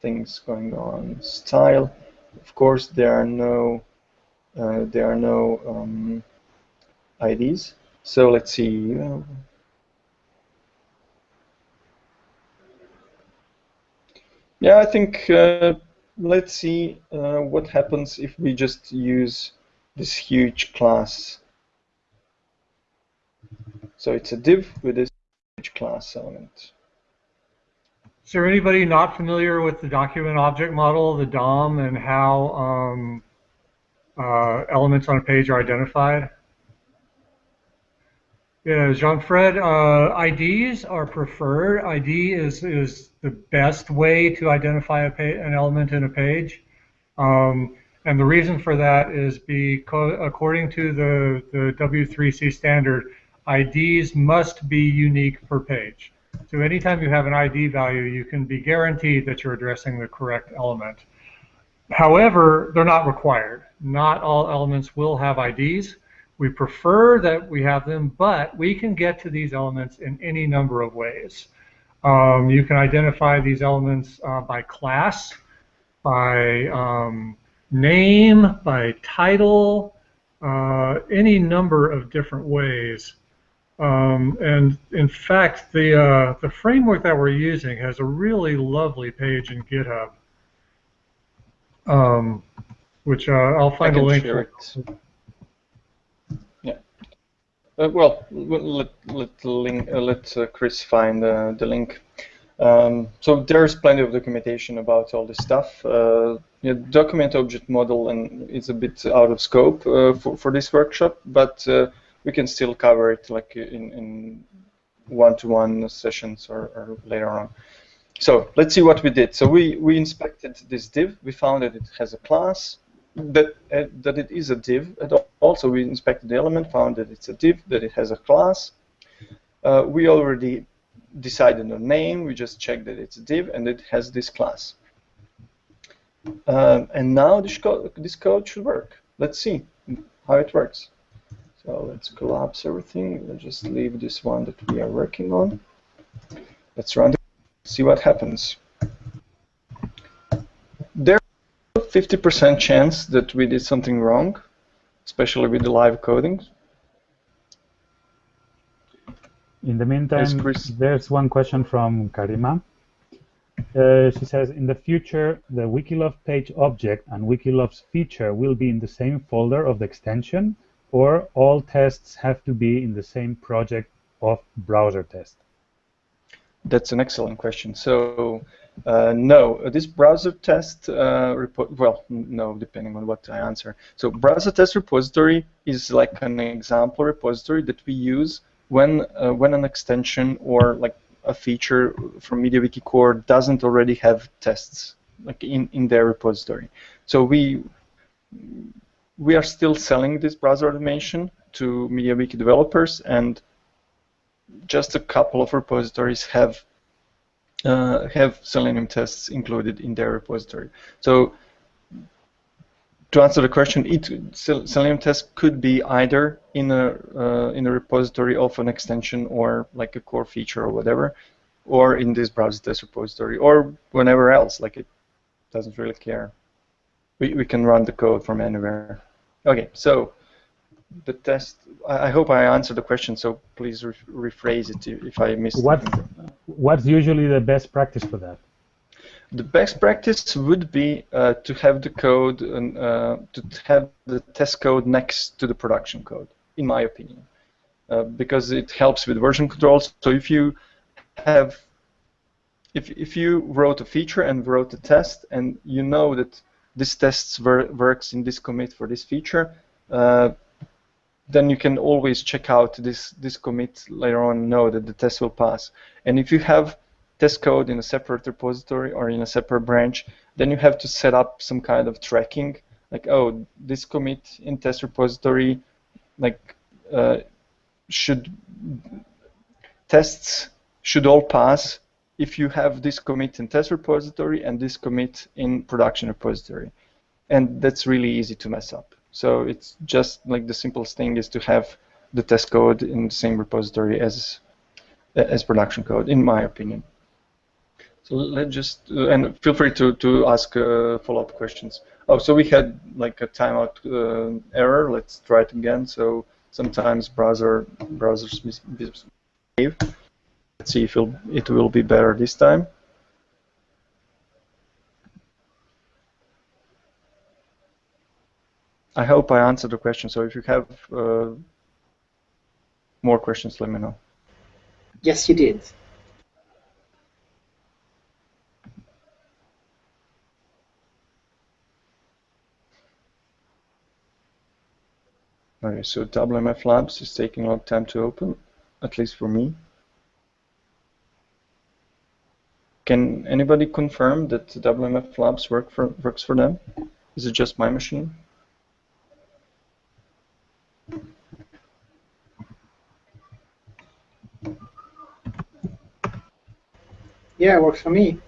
things going on. Style, of course, there are no uh, there are no um, IDs. So let's see. yeah, I think uh, let's see uh, what happens if we just use this huge class. So it's a div with this huge class element. Is there anybody not familiar with the document object model, the DOM, and how um, uh, elements on a page are identified? Yeah, Jean-Fred, uh, IDs are preferred. ID is, is the best way to identify a an element in a page. Um, and the reason for that is because according to the, the W3C standard, IDs must be unique per page. So anytime you have an ID value, you can be guaranteed that you're addressing the correct element. However, they're not required. Not all elements will have IDs. We prefer that we have them, but we can get to these elements in any number of ways. Um, you can identify these elements uh, by class, by um, name, by title, uh, any number of different ways. Um, and in fact, the uh, the framework that we're using has a really lovely page in GitHub, um, which uh, I'll find a link for. Uh, well, let let link, uh, let uh, Chris find uh, the link. Um, so there's plenty of documentation about all this stuff. Uh, yeah, document object model and it's a bit out of scope uh, for, for this workshop, but we can still cover it like in, in one-to-one sessions or, or, later on. So let's see what we did. So we, we inspected this div. We found that it has a class, that, uh, that it is a div. And also we inspected the element, found that it's a div, that it has a class. Uh, we already decided on name. We just checked that it's a div and it has this class. Um, and now this code, this code should work. Let's see how it works. So let's collapse everything. Let's just leave this one that we are working on. Let's run it, see what happens. There's a 50% chance that we did something wrong. especially with the live coding. In the meantime, Yes, there's one question from Karima. Uh, she says, in the future, the Wikilove page object and Wikilove's feature will be in the same folder of the extension, or all tests have to be in the same project of browser test? That's an excellent question. So, uh, no, this browser test uh, repo well, no, depending on what I answer. So, browser test repository is like an example repository that we use when uh, when an extension or like a feature from MediaWiki core doesn't already have tests like in in their repository. So we we are still selling this browser automation to MediaWiki developers and just a couple of repositories have uh, have Selenium tests included in their repository. So to answer the question, it, Selenium test could be either in a uh, in a repository of an extension or like a core feature or whatever, or in this browser test repository, or whenever else. Like it doesn't really care. We we can run the code from anywhere. Okay, so the test. I, I hope I answered the question. So please re- rephrase it if I missed. What, something. What's usually the best practice for that? The best practice would be uh, to have the code and uh, to have the test code next to the production code, in my opinion, uh, because it helps with version controls. So if you have, if if you wrote a feature and wrote a test, and you know that this test works in this commit for this feature, uh, then you can always check out this this commit later on, and know that the test will pass. And if you have test code in a separate repository or in a separate branch, then you have to set up some kind of tracking, like oh, this commit in test repository, like uh, should tests should all pass if you have this commit in test repository and this commit in production repository, and that's really easy to mess up. So it's just like the simplest thing is to have the test code in the same repository as as production code, in my opinion. So let's just uh, and feel free to to ask uh, follow-up questions. Oh, so we had like a timeout uh, error. Let's try it again. So sometimes browser browsers misbehave. Let's see if it will be better this time. I hope I answered the question. So if you have uh, more questions, let me know. Yes, you did. Okay, so WMF Labs is taking a long time to open, at least for me. Can anybody confirm that WMF Labs work for, works for them? Is it just my machine? Yeah, it works for me.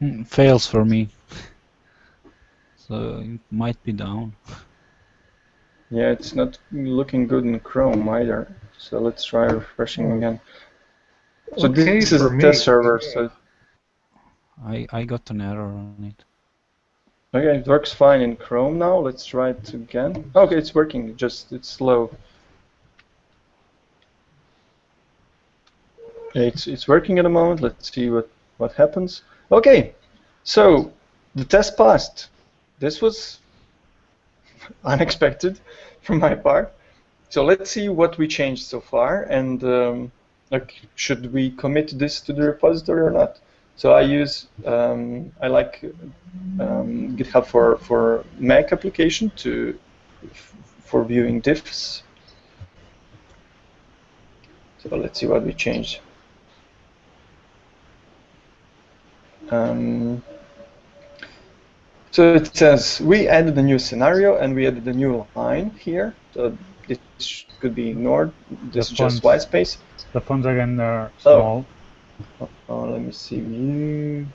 Mm, Fails for me. So it might be down. Yeah, it's not looking good in Chrome either. So let's try refreshing again. So Okay this is for a me. test server. So I, I got an error on it. Okay, it works fine in Chrome now. Let's try it again. Okay, it's working. Just it's slow. It's it's working at the moment. Let's see what what happens. Okay, so the test passed. This was unexpected from my part. So let's see what we changed so far, and um, like should we commit this to the repository or not? So I use um, I like um, GitHub for for Mac application to for viewing diffs. So let's see what we changed. Um, so it says we added a new scenario and we added a new line here. So this could be ignored. This The is just white space. The fonts again are Oh. small. Oh, oh, let me see view.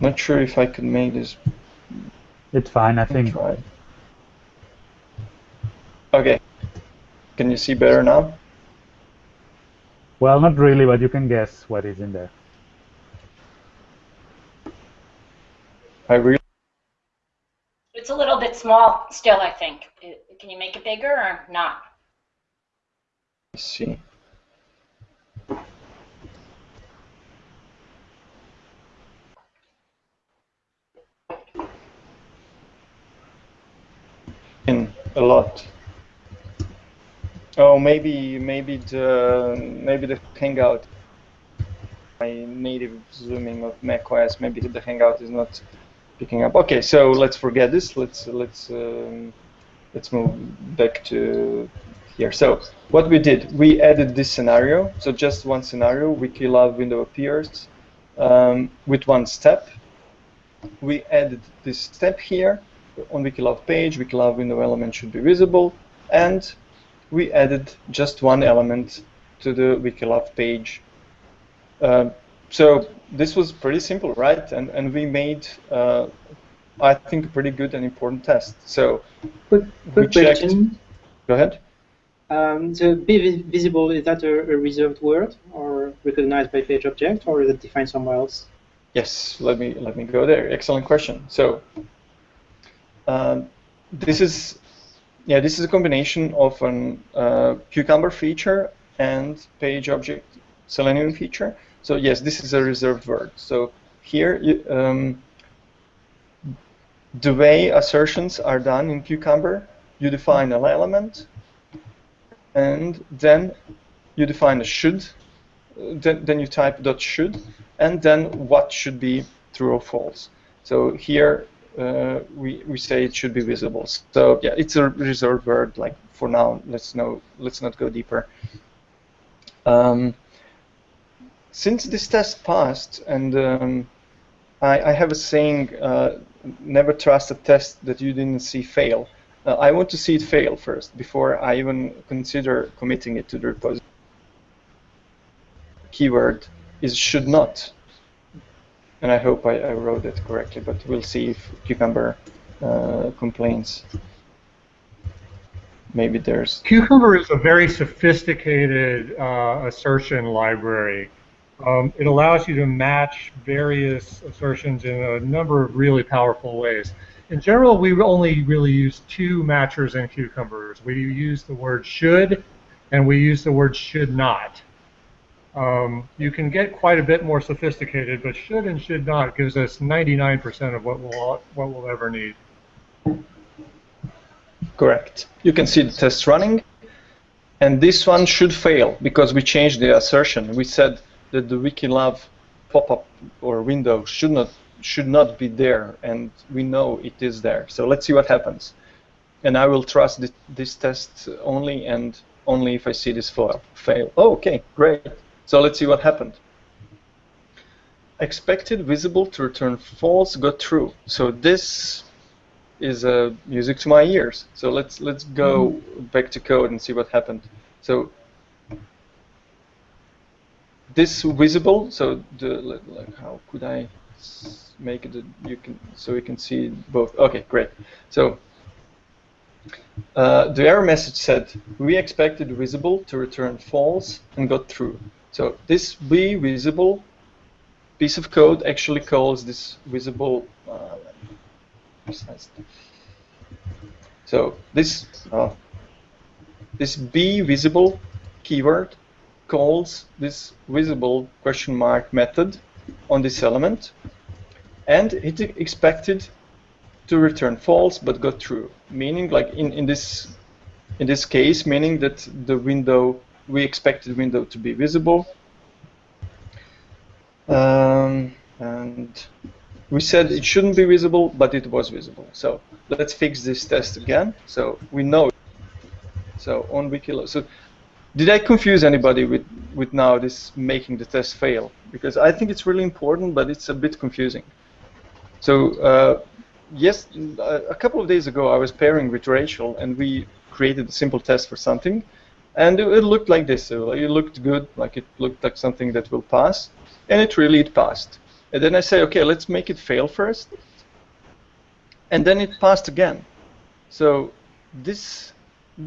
Not sure if I could make this. It's fine, I think. Try. Okay. Can you see better now? Well, not really, but you can guess what is in there. I really It's a little bit small still, I think. Can you make it bigger or not? See. In a lot. Oh, maybe maybe the maybe the Hangout. My native zooming of macOS. Maybe the Hangout is not picking up. Okay, so let's forget this. Let's let's um, let's move back to here. So what we did, we added this scenario. So just one scenario, Wikilove window appears um, with one step. We added this step here on Wikilove page. Wikilove window element should be visible, and we added just one element to the Wikilove page. Um, so this was pretty simple, right? And and we made, uh, I think, a pretty good and important test. So Quick, we quick checked. question. Go ahead. Um, the be visible, is that a, a reserved word or recognized by page object or is it defined somewhere else? Yes, let me let me go there. Excellent question. So um, this is yeah, this is a combination of an uh, cucumber feature and page object Selenium feature. So yes, this is a reserved word. So here, um, the way assertions are done in cucumber, you define an element, and then you define a should. Then, then you type dot should, and then what should be true or false. So here uh, we, we say it should be visible. So yeah, it's a reserved word. Like for now, let's know. Let's not go deeper. Um, since this test passed, and um, I, I have a saying: uh, never trust a test that you didn't see fail. Uh, I want to see it fail first before I even consider committing it to the repository. Keyword is should not and I hope I, I wrote it correctly, but we'll see if Cucumber uh, complains. Maybe there's Cucumber is a very sophisticated uh, assertion library. Um, it allows you to match various assertions in a number of really powerful ways. In general, we only really use two matchers in Cucumbers. We use the word should, and we use the word should not. Um, you can get quite a bit more sophisticated, but should and should not gives us 99% of what we'll what we'll ever need. correct. You can see the test running, and this one should fail because we changed the assertion. We said that the Wikilove pop-up or window should not should not be there, and we know it is there. So let's see what happens. And I will trust this, this test only and only if I see this fail. fail. Oh, okay, great. So let's see what happened. Expected visible to return false got true. So this is uh, music to my ears. So let's let's go back to code and see what happened. So this visible. So the like how could I s- make it? You can so we can see both. Okay, great. So uh, the error message said we expected visible to return false and got true. So this be visible piece of code actually calls this visible. Uh, so this uh, this be visible keyword calls this visible question mark method on this element, and it expected to return false but got true, meaning like in, in this in this case, meaning that the window we expected window to be visible, um, and we said it shouldn't be visible, but it was visible. So let's fix this test again. So we know. So on Wikilo. So did I confuse anybody with with now this making the test fail? Because I think it's really important, but it's a bit confusing. So uh, yes, a couple of days ago I was pairing with Rachel, and we created a simple test for something, and it, it looked like this. So it looked good, like it looked like something that will pass, and it really it passed. And then I say, okay, let's make it fail first, and then it passed again. So this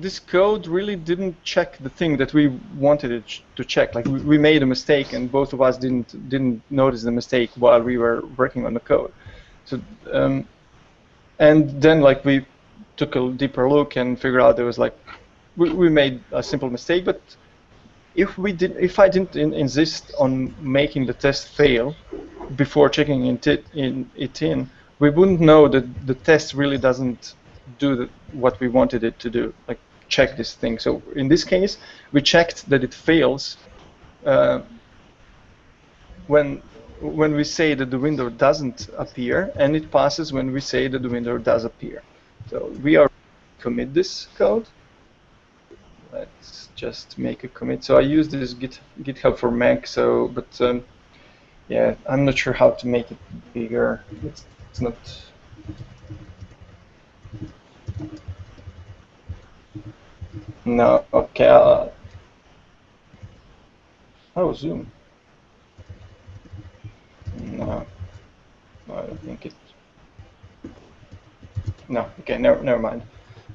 this code really didn't check the thing that we wanted it to check. Like we, we made a mistake, and both of us didn't didn't notice the mistake while we were working on the code. So, um, and then like we took a deeper look and figured out there was like we, we made a simple mistake, but if we did, if I didn't in, insist on making the test fail before checking it in, it in, we wouldn't know that the test really doesn't do the, what we wanted it to do, like check this thing. So in this case, we checked that it fails uh, when when we say that the window doesn't appear, and it passes when we say that the window does appear. So we are commit this code. Let's just make a commit. So I use this Git, GitHub for Mac. So, but um, yeah, I'm not sure how to make it bigger. It's, it's not. No, okay. Uh, oh, zoom. No, I think it. No, okay, never, never mind.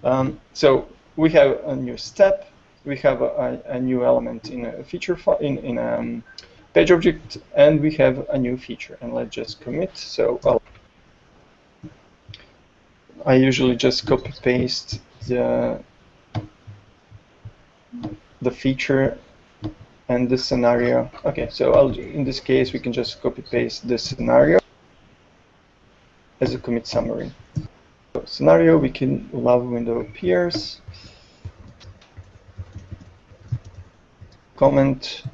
Um, so we have a new step. We have a, a, a new element in a feature in in a um, page object, and we have a new feature. And let's just commit. So I'll, I usually just copy paste the the feature and the scenario. Okay, so I'll, in this case, we can just copy paste the scenario as a commit summary. So scenario, Wikilove window appears, comment,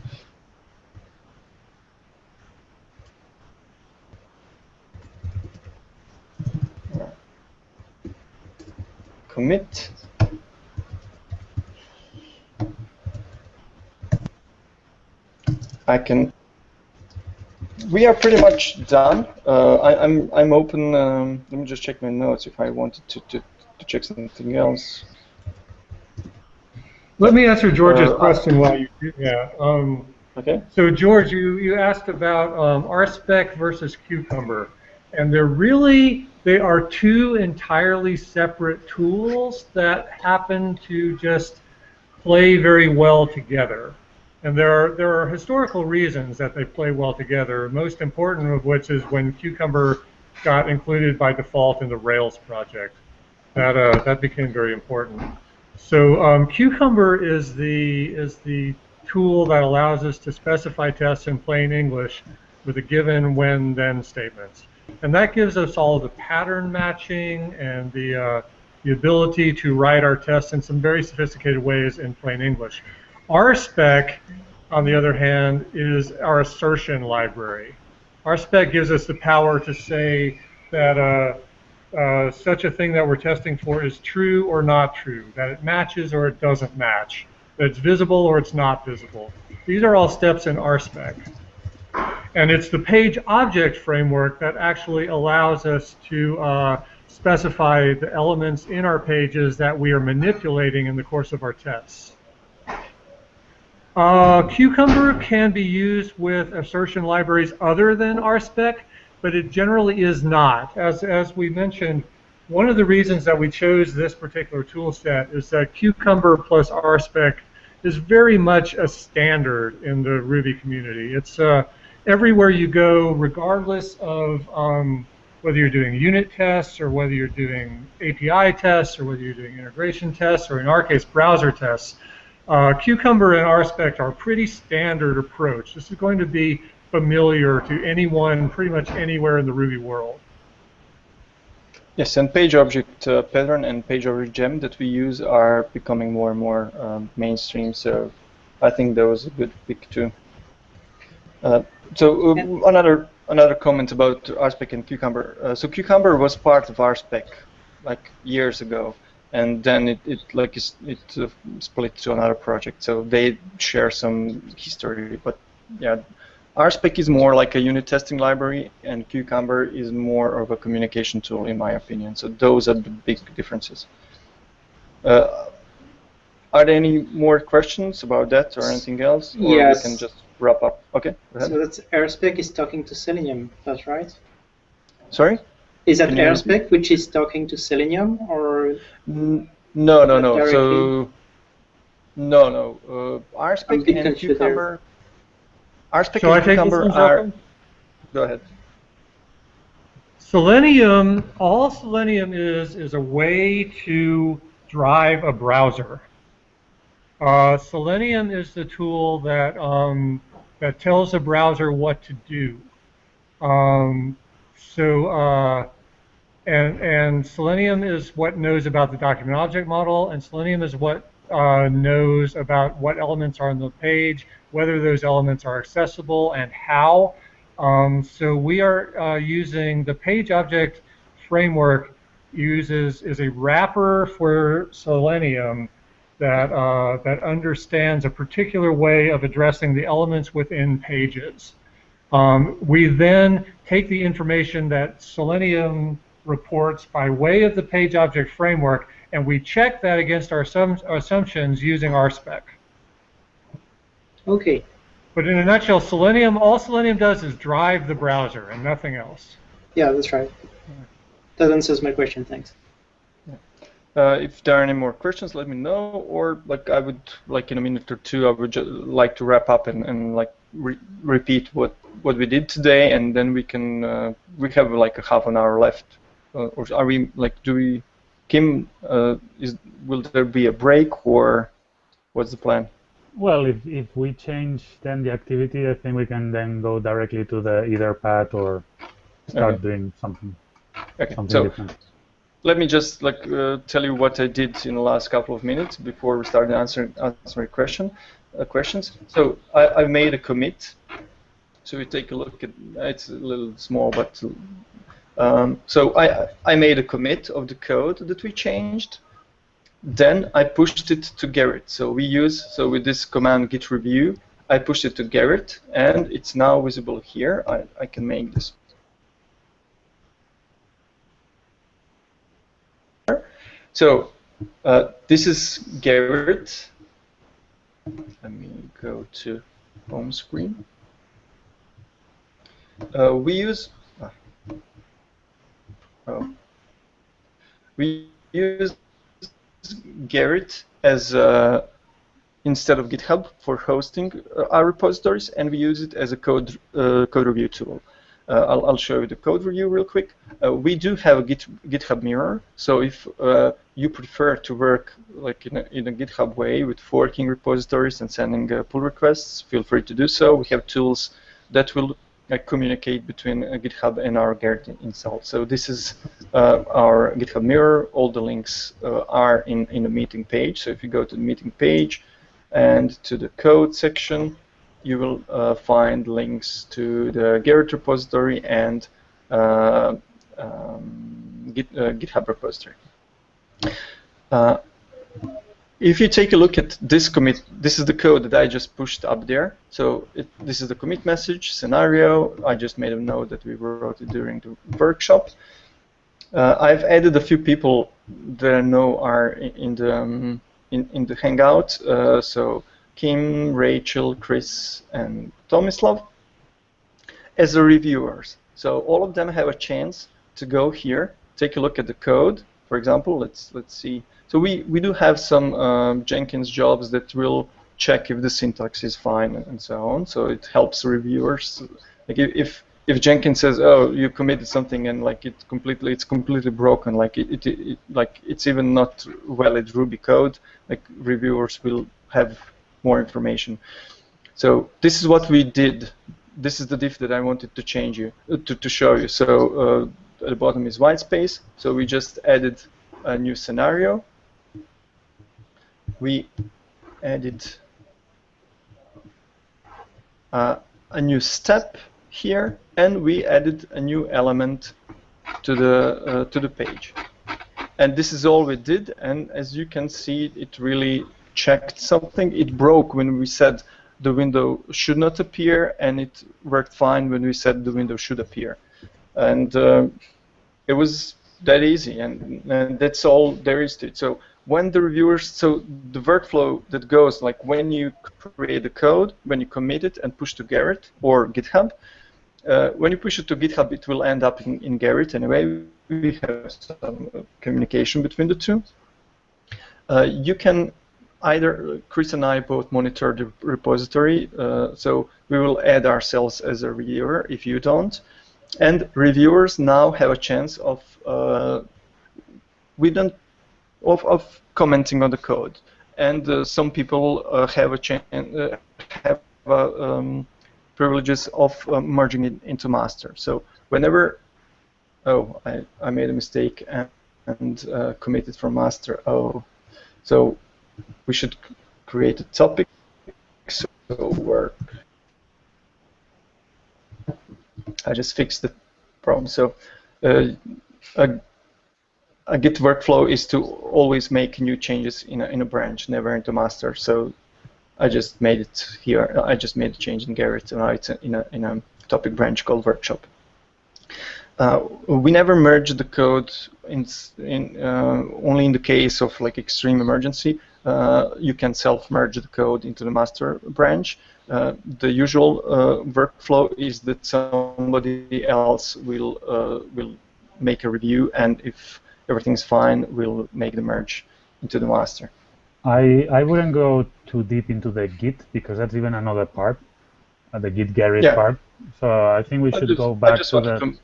commit, I can. We are pretty much done. Uh, I, am I'm, I'm open. Um, let me just check my notes if I wanted to, to, to check something else. Let me answer George's Uh, question while you do that. Um, Okay. so George, you, you asked about um, RSpec versus Cucumber, and they're really they are two entirely separate tools that happen to just play very well together. And there are there are historical reasons that they play well together. Most important of which is when Cucumber got included by default in the Rails project. That uh, that became very important. So um, Cucumber is the is the tool that allows us to specify tests in plain English with a given when then statements, and that gives us all the pattern matching and the uh, the ability to write our tests in some very sophisticated ways in plain English. RSpec, on the other hand, is our assertion library. RSpec gives us the power to say that uh, uh, such a thing that we're testing for is true or not true, that it matches or it doesn't match, that it's visible or it's not visible. These are all steps in RSpec. And it's the page object framework that actually allows us to uh, specify the elements in our pages that we are manipulating in the course of our tests. Uh, Cucumber can be used with assertion libraries other than RSpec, but it generally is not. As, as we mentioned, one of the reasons that we chose this particular tool set is that Cucumber plus RSpec is very much a standard in the Ruby community. It's uh, everywhere you go, regardless of um, whether you're doing unit tests or whether you're doing API tests or whether you're doing integration tests or in our case browser tests. Uh, Cucumber and RSpec are a pretty standard approach. This is going to be familiar to anyone pretty much anywhere in the Ruby world. Yes, and page object uh, pattern and page object gem that we use are becoming more and more um, mainstream. So I think that was a good pick too. Uh, so uh, another another comment about RSpec and Cucumber. Uh, so Cucumber was part of RSpec like years ago, and then it, it like it uh, split to another project. So they share some history, but yeah. RSpec is more like a unit testing library, and Cucumber is more of a communication tool, in my opinion. So those are the big differences. Uh, are there any more questions about that or anything else? Or Yes. we can just wrap up. Okay. So that's RSpec is talking to Selenium, that's right? Sorry? Is that Can you? RSpec which is talking to Selenium or N- No, no, no. Directly? So, no, no. Uh, I'm RSpec and Cucumber. RSpec Shall and Cucumber are. Go ahead. Selenium, all Selenium is, is a way to drive a browser. Uh, Selenium is the tool that, um, that tells the browser what to do. Um, so, uh, and, and Selenium is what knows about the document object model, and Selenium is what uh, knows about what elements are on the page, whether those elements are accessible, and how. Um, so we are uh, using the page object framework uses is a wrapper for Selenium that uh, that understands a particular way of addressing the elements within pages. Um, we then take the information that Selenium reports by way of the page object framework and we check that against our assum- assumptions using RSpec. Okay. But in a nutshell, Selenium, all Selenium does is drive the browser and nothing else. Yeah, that's right. That answers my question. Thanks. Uh, if there are any more questions, let me know. Or like I would like in a minute or two, I would like to wrap up and, and like re- repeat what what we did today, and then we can uh, we have like a half an hour left. Uh, or are we like do we? Kim, uh, is will there be a break or what's the plan? Well, if, if we change then the activity, I think we can then go directly to the either path or start Okay. doing something Okay, something so different. Let me just like uh, tell you what I did in the last couple of minutes before we start answering answering question uh, questions. So I, I made a commit. So we take a look at it's a little small, but um, so I I made a commit of the code that we changed. Then I pushed it to Gerrit. So we use so with this command git review, I pushed it to Gerrit, and it's now visible here. I I can make this So uh, this is Gerrit. Let me go to home screen. Uh, we use oh. we use Gerrit as uh, instead of GitHub for hosting uh, our repositories, and we use it as a code uh, code review tool. Uh, I'll, I'll show you the code review real quick. Uh, we do have a Git, GitHub mirror, so if uh, you prefer to work like in a, in a GitHub way with forking repositories and sending pull requests, feel free to do so. We have tools that will uh, communicate between uh, GitHub and our Gerrit install. So this is uh, our GitHub mirror. All the links are in, in the meeting page. So if you go to the meeting page and to the code section, you will uh, find links to the Gerrit repository and uh, um, Git, uh, GitHub repository. Uh, if you take a look at this commit, this is the code that I just pushed up there. So it, this is the commit message scenario. I just made a note that we wrote it during the workshop. Uh, I've added a few people that I know are in, the um, in, in the Hangout. So Kim, Rachel, Chris, and Tomislav as the reviewers. So all of them have a chance to go here, take a look at the code. For example, let's let's see. So we, we do have some um, Jenkins jobs that will check if the syntax is fine and so on. So it helps reviewers. Like if, if Jenkins says, "Oh, you committed something," and like it completely, it's completely broken, like it, it, it, like it's even not valid Ruby code, like reviewers will have more information. So this is what we did. This is the diff that I wanted to change you uh, to to show you. So uh, at the bottom is white space. So we just added a new scenario. We added uh, a new step here, and we added a new element to the uh, to the page. And this is all we did. And as you can see, it really checked something. It broke when we said the window should not appear, and it worked fine when we said the window should appear. And uh, it was that easy, and, and that's all there is to it. So when the reviewers, so the workflow that goes like when you create the code, when you commit it and push to Gerrit or GitHub, uh, when you push it to GitHub, it will end up in, in Gerrit anyway. We have some uh, communication between the two. Uh, you can either Chris and I both monitor the repository, uh, so we will add ourselves as a reviewer if you don't, and reviewers now have a chance of uh, we don't of, of commenting on the code, and uh, some people uh, have a chance uh, have um, privileges of merging it into master. So whenever oh I, I made a mistake and, and committed from master oh. So we should create a topic so work. I just fixed the problem. So uh, a, a Git workflow is to always make new changes in a, in a branch, never into master. So I just made it here. I just made a change in Gerrit, and now it's in a, in a topic branch called workshop. Uh, we never merge the code in, in uh, only in the case of like extreme emergency. Uh, you can self-merge the code into the master branch. Uh, the usual uh, workflow is that somebody else will will make a review, and if everything's fine, we'll make the merge into the master. I, I wouldn't go too deep into the Git because that's even another part, uh, the Git Gerrit yeah. part. So I think we should just, go back to the to...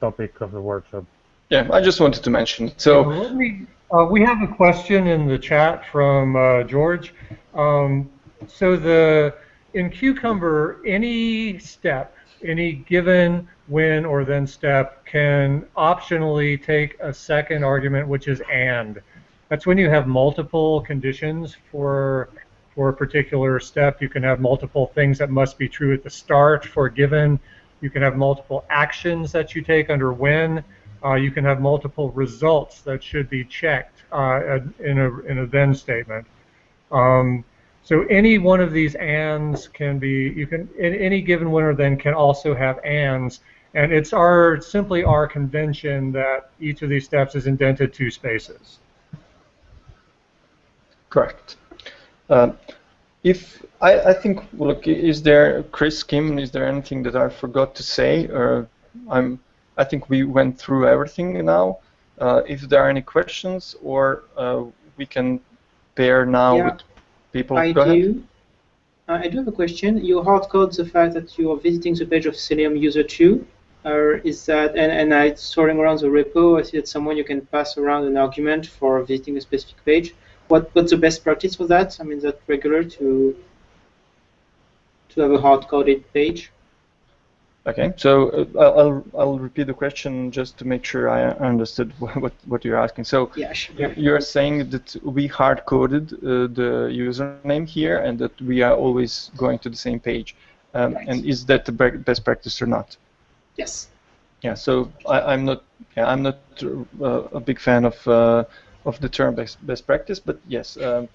topic of the workshop. Yeah, I just wanted to mention. So let me uh, we have a question in the chat from uh, George. Um, so the in Cucumber, any step, any given when or then step can optionally take a second argument, which is and. That's when you have multiple conditions for for a particular step. You can have multiple things that must be true at the start for a given. You can have multiple actions that you take under when. Uh, you can have multiple results that should be checked uh, in, a, in a then statement. Um, so any one of these ands can be, you can, in any given winner then can also have ands. And it's our simply our convention that each of these steps is indented two spaces. Correct. Uh, if I, I think, look, is there, Chris, Kim, is there anything that I forgot to say? Or I'm I think we went through everything now. Uh, if there are any questions, or uh, we can pair now yeah, with people. I Go do. Ahead. Uh, I do have a question. You hardcode the fact that you are visiting the page of Selenium user 2. Or is that, and, and I sorting around the repo, I see that someone you can pass around an argument for visiting a specific page. What what's the best practice for that? I mean, is that regular to to have a hard-coded page? Okay, so uh, I'll I'll repeat the question just to make sure I understood what what you're asking. So yeah, sure. you're saying that we hard coded uh, the username here, and that we are always going to the same page. Um, right. And is that the best practice or not? Yes. Yeah. So I, am not yeah, I'm not uh, a big fan of uh, of the term best best practice, but yes, um,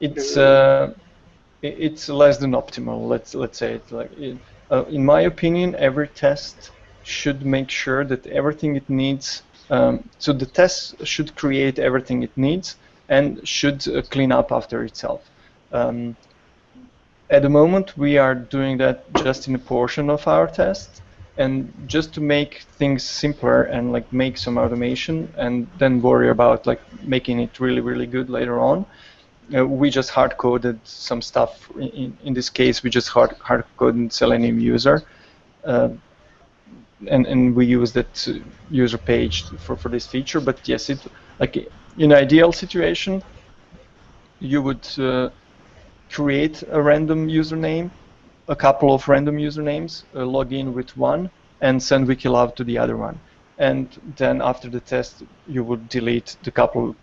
it's uh, it's less than optimal. Let's let's say it like. It, uh, in my opinion, every test should make sure that everything it needs, um, so the test should create everything it needs and should uh, clean up after itself. Um, at the moment, we are doing that just in a portion of our test, and just to make things simpler and like make some automation, and then worry about like making it really, really good later on uh, we just hard coded some stuff. In, in this case, we just hard hard coded Selenium user, uh, and and we use that user page for for this feature. But yes, it like in ideal situation, you would uh, create a random username, a couple of random usernames, uh, log in with one, and send Wikilove to the other one. And then after the test, you would delete the couple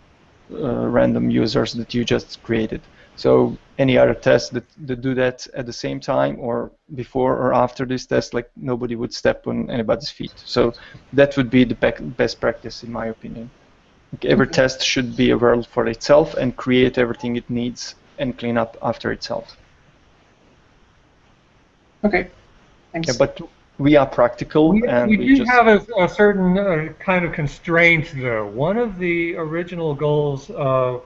Uh, random users that you just created. So any other tests that, that do that at the same time or before or after this test, like nobody would step on anybody's feet. So that would be the best practice in my opinion. Every okay. test should be a world for itself and create everything it needs and clean up after itself. Okay. Thanks. Yeah, but we are practical we, and we, we do just have a, a certain uh, kind of constraint though one of the original goals uh,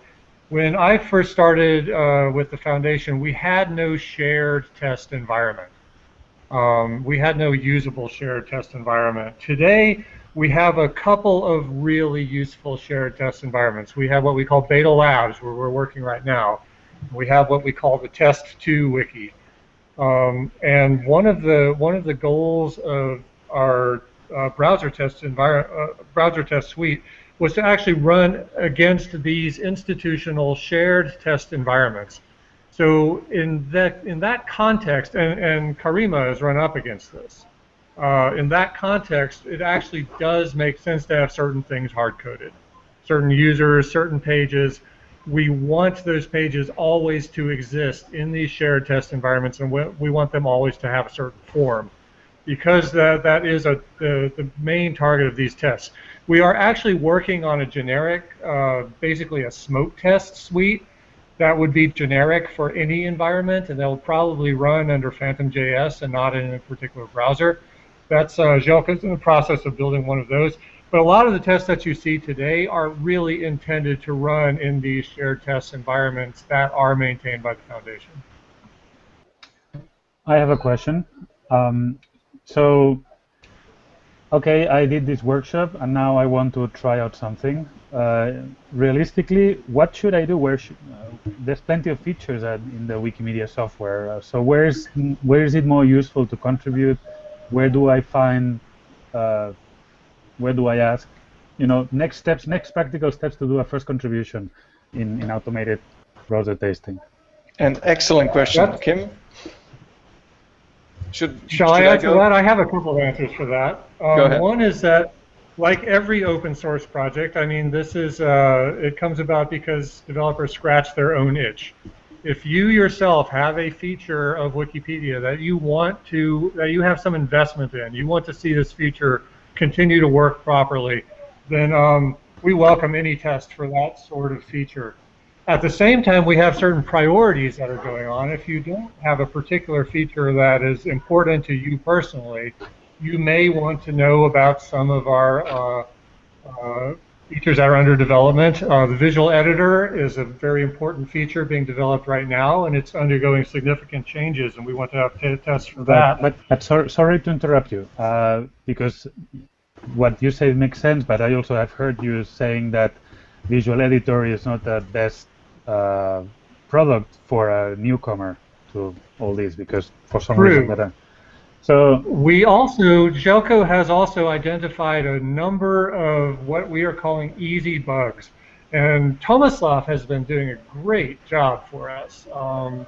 when I first started uh, with the foundation we had no shared test environment um, we had no usable shared test environment today we have a couple of really useful shared test environments. We have what we call Beta Labs, where we're working right now. We have what we call the Test2 wiki. Um, and one of the one of the goals of our uh, browser test environment, uh, browser test suite, was to actually run against these institutional shared test environments. So in that in that context, and, and Karima has run up against this uh, in that context, it actually does make sense to have certain things hard-coded. Certain users, certain pages. We want those pages always to exist in these shared test environments, and we want them always to have a certain form because that, that is a, the, the main target of these tests. We are actually working on a generic, uh, basically a smoke test suite that would be generic for any environment, and they'll probably run under Phantom.js and not in a particular browser. That's uh, Željko's in the process of building one of those. But a lot of the tests that you see today are really intended to run in these shared test environments that are maintained by the foundation. I have a question. Um, so, okay, I did this workshop, and now I want to try out something. Uh, realistically, what should I do? Where uh, there's plenty of features in the Wikimedia software. Uh, so where's where is it more useful to contribute? where do I find, uh, where do I ask, you know, next steps, next practical steps to do a first contribution in, in automated browser testing? An excellent question, Kim. Should, Shall should I answer I that? I have a couple of answers for that. Um, go ahead. One is that, like every open source project, I mean, this is uh, it comes about because developers scratch their own itch if you yourself have a feature of Wikipedia that you want to, that you have some investment in, you want to see this feature continue to work properly, then um, we welcome any test for that sort of feature. At the same time, we have certain priorities that are going on. If you don't have a particular feature that is important to you personally, you may want to know about some of our uh, uh, features that are under development. Uh, the visual editor is a very important feature being developed right now, and it's undergoing significant changes, and we want to have tests for that. But, but, but sorry, sorry to interrupt you, uh, because what you say makes sense, but I also have heard you saying that visual editor is not the best uh, product for a newcomer to all this, because for some True. reason that so we also, Željko has also identified a number of what we are calling easy bugs. And Tomislav has been doing a great job for us. Um,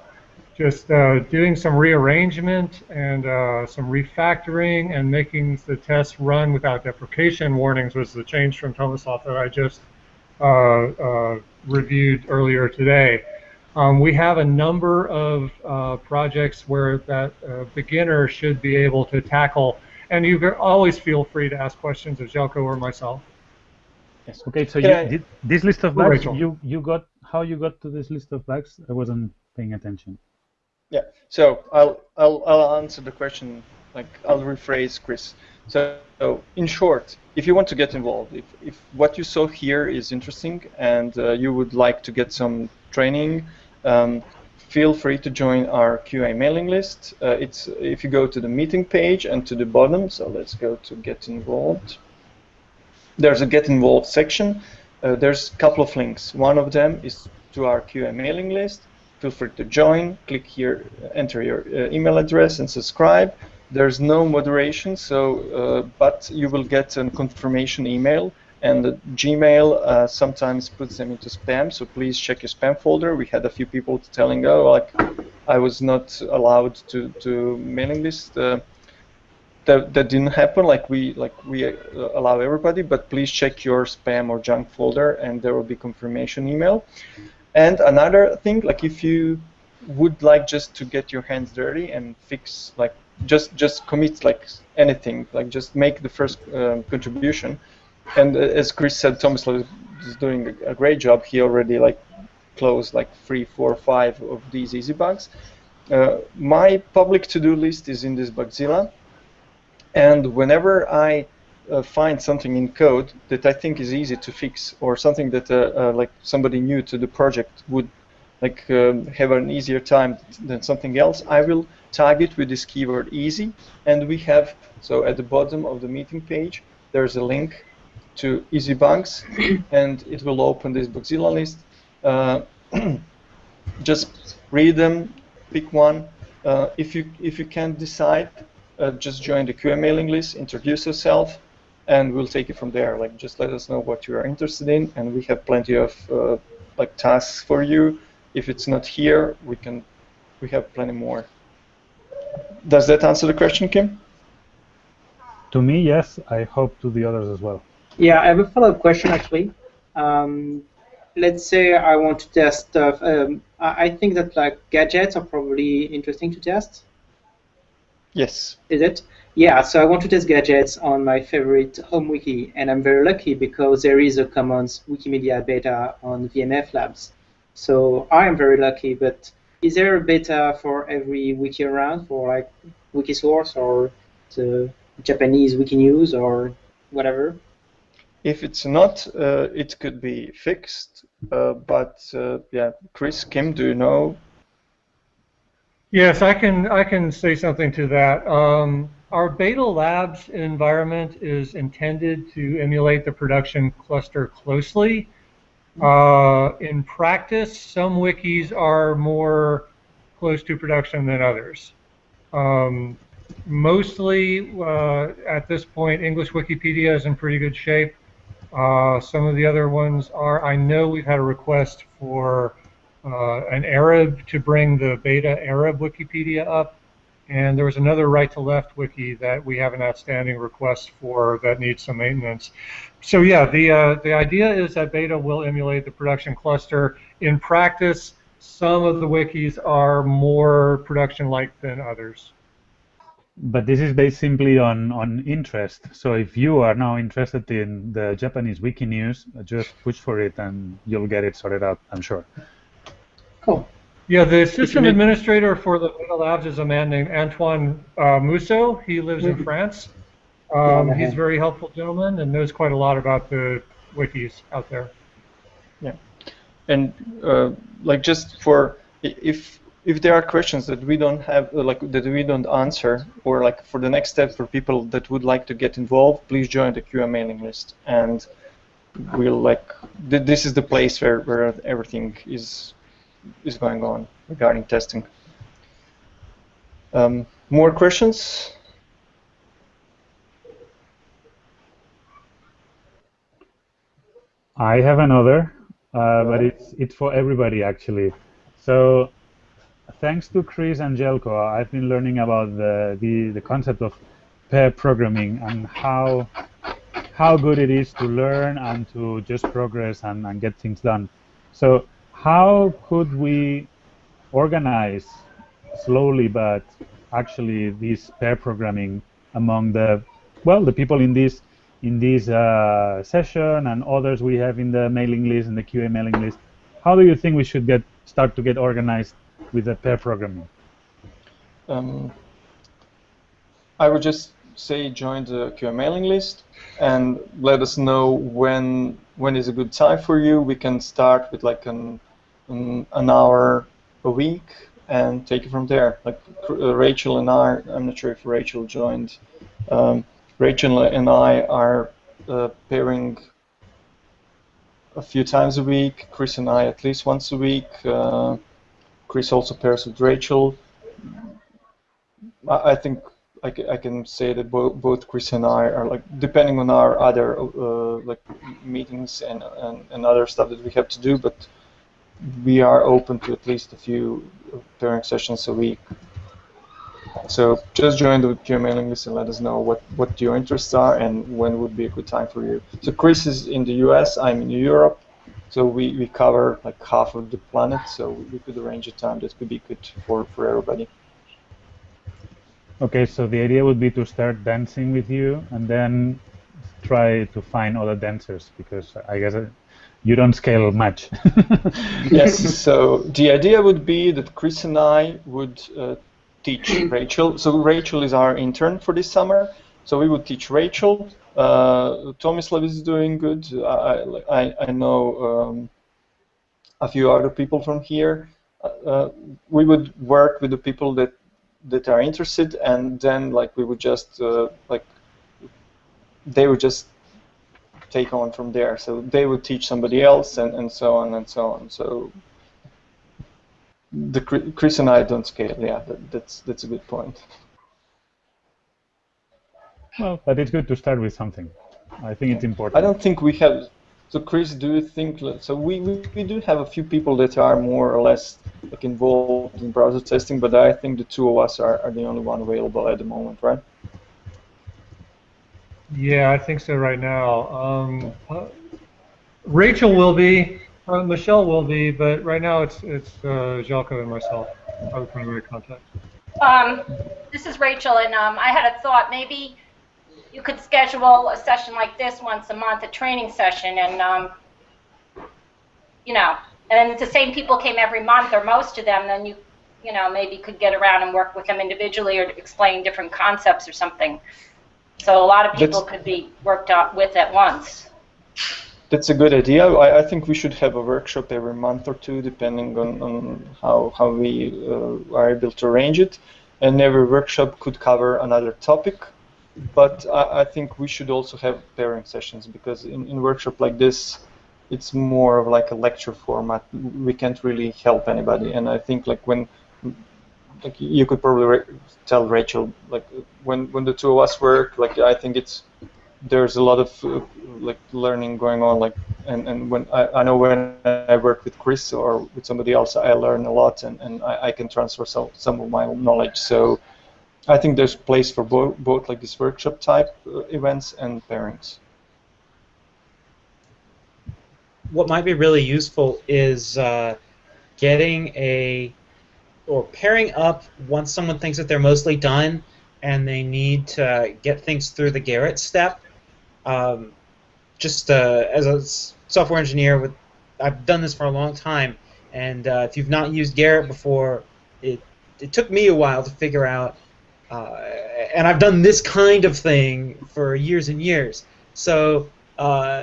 just uh, doing some rearrangement and uh, some refactoring and making the test run without deprecation warnings was the change from Tomislav that I just uh, uh reviewed earlier today. Um, we have a number of uh, projects where that uh, beginner should be able to tackle, and you always feel free to ask questions of Željko or myself. Yes. Okay. So you, did, this list of bugs, you you got how you got to this list of bugs? I wasn't paying attention. Yeah. So I'll I'll I'll answer the question like I'll rephrase Chris. So, so in short, if you want to get involved, if if what you saw here is interesting and uh, you would like to get some training um, feel free to join our QA mailing list. Uh, it's if you go to the meeting page and to the bottom. So let's go to get involved. There's a get involved section. Uh, there's a couple of links. One of them is to our QA mailing list. Feel free to join. Click here, enter your uh, email address, and subscribe. There's no moderation, so uh, but you will get a confirmation email and Gmail uh, sometimes puts them into spam, so please check your spam folder. We had a few people telling, oh, like I was not allowed to, to mailing list. Uh, that, that didn't happen like we like we uh, allow everybody, but please check your spam or junk folder, and there will be confirmation email. And another thing, like if you would like just to get your hands dirty and fix like just just commit like anything, like just make the first um, contribution and as Chris said, Thomas is doing a great job. He already like closed like three, four, five of these easy bugs. Uh, my public to-do list is in this Bugzilla, and whenever I uh, find something in code that I think is easy to fix, or something that uh, uh like somebody new to the project would like um, have an easier time than something else, I will tag it with this keyword easy, and we have so at the bottom of the meeting page there's a link to EasyBugs, and it will open this Bugzilla list. Uh, just read them, pick one. Uh, if you if you can't decide, uh, just join the QA mailing list, introduce yourself, and we'll take it from there. Like just let us know what you are interested in, and we have plenty of uh, like tasks for you. If it's not here, we can we have plenty more. Does that answer the question, Kim? To me, yes. I hope to the others as well. Yeah, I have a follow-up question actually. Um, let's say I want to test stuff. Um, I I think that like gadgets are probably interesting to test. Yes. Is it? Yeah, so I want to test gadgets on my favorite home wiki, and I'm very lucky because there is a Commons Wikimedia beta on VMF Labs. So I am very lucky, but is there a beta for every wiki around for like Wikisource or the Japanese Wikinews or whatever? If it's not, uh, it could be fixed. Uh, but uh, yeah, Chris, Kim, do you know? Yes, I can I can say something to that. Um, our Beta Labs environment is intended to emulate the production cluster closely. Uh, in practice, some wikis are more close to production than others. Um, mostly, uh, at this point, English Wikipedia is in pretty good shape. Uh, some of the other ones are, I know we've had a request for uh, an Arab to bring the beta Arab Wikipedia up. And there was another right to left wiki that we have an outstanding request for that needs some maintenance. So yeah, the uh, the idea is that beta will emulate the production cluster. In practice, some of the wikis are more production-like than others. But this is based simply on, on interest. So if you are now interested in the Japanese wiki news, just push for it and you'll get it sorted out, I'm sure. Cool. Yeah, the system administrator for the Beta Labs is a man named Antoine uh, Musso. He lives in France. Um, he's a very helpful gentleman and knows quite a lot about the wikis out there. Yeah, and uh, like just for if if there are questions that we don't have uh, like that we don't answer or like for the next step for people that would like to get involved, please join the QA mailing list and we'll like th this is the place where where everything is is going on regarding testing. Um, more questions? I have another, uh, but it's it's for everybody actually. So, thanks to Chris and Željko, I've been learning about the the, the concept of pair programming and how how good it is to learn and to just progress and, and get things done. So, how could we organize slowly but actually this pair programming among the well the people in this in this uh, session and others we have in the mailing list and the QA mailing list. How do you think we should get start to get organized with the pair programming? Um, I would just say join the QA mailing list and let us know when when is a good time for you. We can start with like an an, an hour a week and take it from there. Like uh, Rachel and I, I'm not sure if Rachel joined. Um, Rachel and I are uh, pairing a few times a week. Chris and I at least once a week. Uh, Chris also pairs with Rachel. I, I think I, I can say that bo both Chris and I are like depending on our other uh, like meetings and, and and other stuff that we have to do, but we are open to at least a few pairing sessions a week. So just join the QA mailing list and let us know what, what your interests are and when would be a good time for you. So Chris is in the US, I'm in Europe, so we, we cover like half of the planet, so we could arrange a time that could be good for, for everybody. Okay, so the idea would be to start dancing with you and then try to find other dancers because I guess you don't scale much. yes, so the idea would be that Chris and I would uh, teach Rachel. So Rachel is our intern for this summer. So we would teach Rachel. Uh, Tomislav is doing good. I, I, I know um, a few other people from here. Uh, we would work with the people that that are interested, and then like we would just uh, like they would just take on from there. So they would teach somebody else, and, and so on and so on. So the Chris and I don't scale. Yeah, that, that's that's a good point. Well, but it's good to start with something. I think it's important. I don't think we have. So, Chris, do you think so? We, we, we do have a few people that are more or less like involved in browser testing, but I think the two of us are, are the only one available at the moment, right? Yeah, I think so right now. Um, uh, Rachel will be, uh, Michelle will be, but right now it's it's uh, Željko and myself. Our primary contact. Um, this is Rachel, and um, I had a thought. Maybe you could schedule a session like this once a month, a training session, and um, you know, and if the same people came every month or most of them, then you, you know, maybe could get around and work with them individually or explain different concepts or something. So a lot of people that's, could be worked with at once. That's a good idea. I, I, think we should have a workshop every month or two, depending on, on how, how we uh, are able to arrange it. And every workshop could cover another topic. But I, I think we should also have pairing sessions because in, in workshop like this, it's more of like a lecture format. We can't really help anybody. And I think like when like you could probably tell Rachel like when when the two of us work like I think it's there's a lot of uh, like learning going on like and, and when I, I know when I work with Chris or with somebody else I learn a lot and, and I, I can transfer some some of my knowledge so I think there's place for both both like this workshop type uh, events and pairings. What might be really useful is uh, getting a or pairing up once someone thinks that they're mostly done and they need to get things through the Gerrit step. Um, just uh, as a software engineer, with I've done this for a long time, and uh, if you've not used Gerrit before, it it took me a while to figure out. Uh, and I've done this kind of thing for years and years. So uh,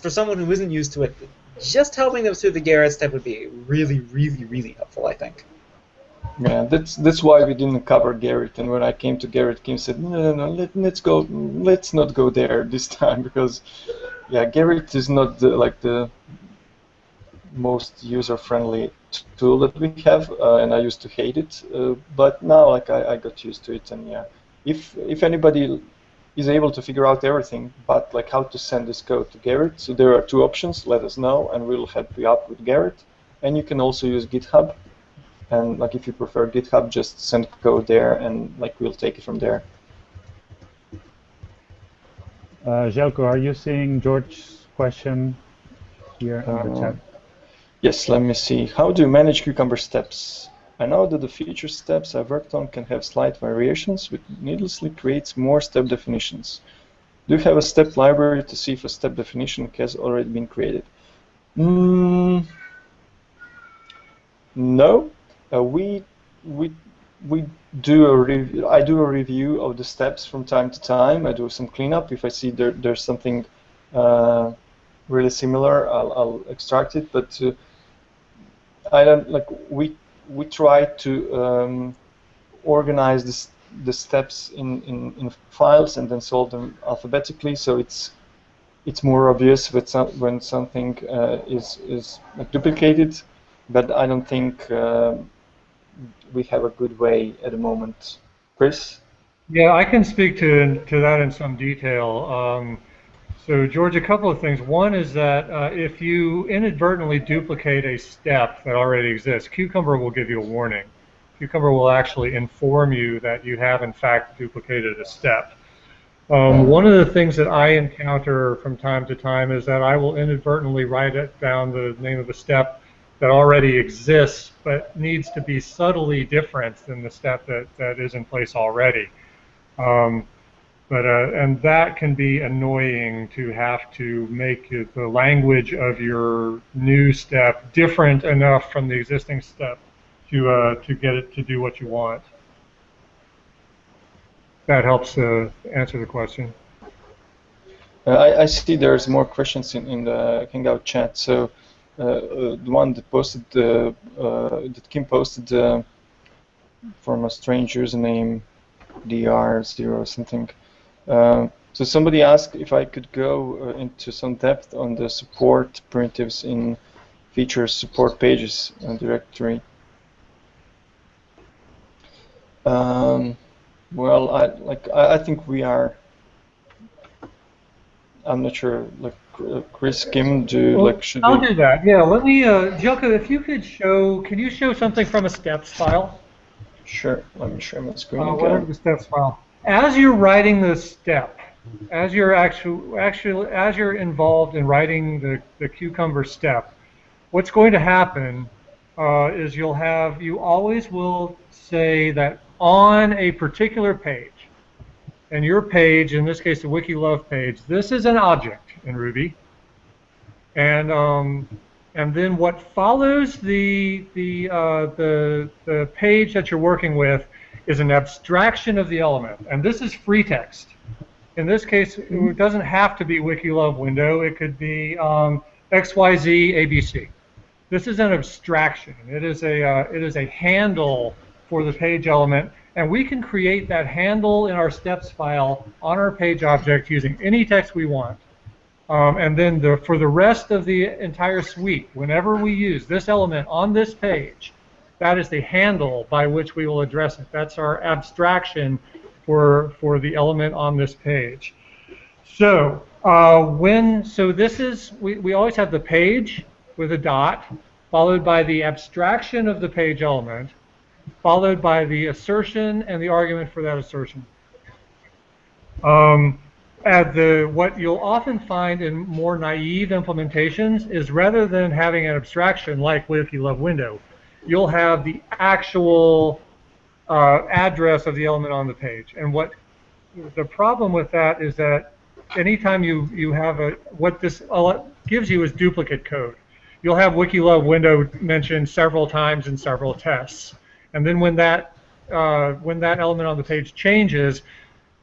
for someone who isn't used to it, just helping them through the Gerrit step would be really, really, really helpful, I think. Yeah, that's that's why we didn't cover Gerrit. And when I came to Gerrit, Kim said, "No, no, no, let, let's go. Let's not go there this time because, yeah, Gerrit is not the, like the most user-friendly tool that we have, uh, and I used to hate it. Uh, but now, like, I, I got used to it, and yeah, if if anybody is able to figure out everything, but like how to send this code to Gerrit. so there are two options. Let us know, and we'll help you out with Gerrit. And you can also use GitHub and like if you prefer GitHub, just send code there, and like we'll take it from there. Uh, Željko, are you seeing George's question here in the uh, chat? Yes, let me see. How do you manage Cucumber steps? I know that the feature steps I've worked on can have slight variations, which needlessly creates more step definitions. Do you have a step library to see if a step definition has already been created? Mm, no, uh, we we we do a. I do a review of the steps from time to time. I do some cleanup. If I see there there's something uh, really similar, I'll, I'll extract it. But uh, I don't like we we try to um, organize this, the steps in, in, in files and then sort them alphabetically. So it's it's more obvious when, some, when something uh, is is like duplicated. But I don't think. Uh, we have a good way at the moment. Chris? Yeah, I can speak to, to that in some detail. Um, so, George, a couple of things. One is that uh, if you inadvertently duplicate a step that already exists, Cucumber will give you a warning. Cucumber will actually inform you that you have, in fact, duplicated a step. Um, one of the things that I encounter from time to time is that I will inadvertently write it down the name of a step that already exists but needs to be subtly different than the step that, that is in place already. Um, but uh, and that can be annoying to have to make the language of your new step different enough from the existing step to uh, to get it to do what you want. That helps uh, answer the question. Uh, I, I see there's more questions in, in the Hangout chat. So uh, the one that posted uh, that Kim posted from a strange username dr0 something. Uh, So somebody asked if I could go uh, into some depth on the support primitives in features support pages directory. Um, well, I like I, I think we are. I'm not sure. Like Chris, Kim, do well, like should I'll we... do that. Yeah. Let me, uh, Željko, if you could show, can you show something from a steps file? Sure. Let me share my screen uh, again. Whatever the steps file. As you're writing the step, as you're actually actually as you're involved in writing the the cucumber step, what's going to happen uh, is you'll have you always will say that on a particular page, and your page, in this case the WikiLove page, this is an object in Ruby, and um, and then what follows the the uh, the the page that you're working with is an abstraction of the element, and this is free text. In this case, it doesn't have to be WikiLove window. It could be um, XYZ ABC. This is an abstraction. It is a uh, it is a handle for the page element, and we can create that handle in our steps file on our page object using any text we want. Um, and then the, for the rest of the entire suite, whenever we use this element on this page, that is the handle by which we will address it. That's our abstraction for, for the element on this page. So uh, when so this is we, we always have the page with a dot followed by the abstraction of the page element followed by the assertion and the argument for that assertion. Um, at the what you'll often find in more naive implementations is rather than having an abstraction like WikiLove window, you'll have the actual uh, address of the element on the page. And what the problem with that is that anytime you you have a what this gives you is duplicate code. You'll have WikiLove window mentioned several times in several tests. And then when that uh, when that element on the page changes,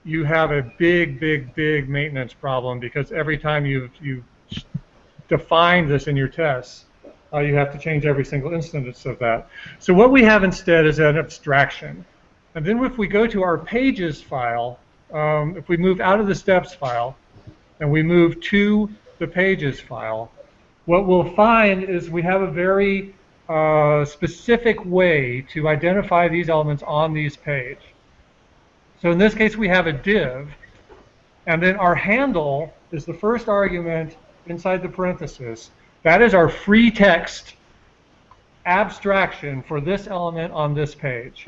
you have a big, big, big maintenance problem because every time you you define this in your tests, uh, you have to change every single instance of that. So what we have instead is an abstraction. And then if we go to our pages file, um, if we move out of the steps file and we move to the pages file, what we'll find is we have a very uh, specific way to identify these elements on these page. So in this case, we have a div, and then our handle is the first argument inside the parenthesis. That is our free text abstraction for this element on this page.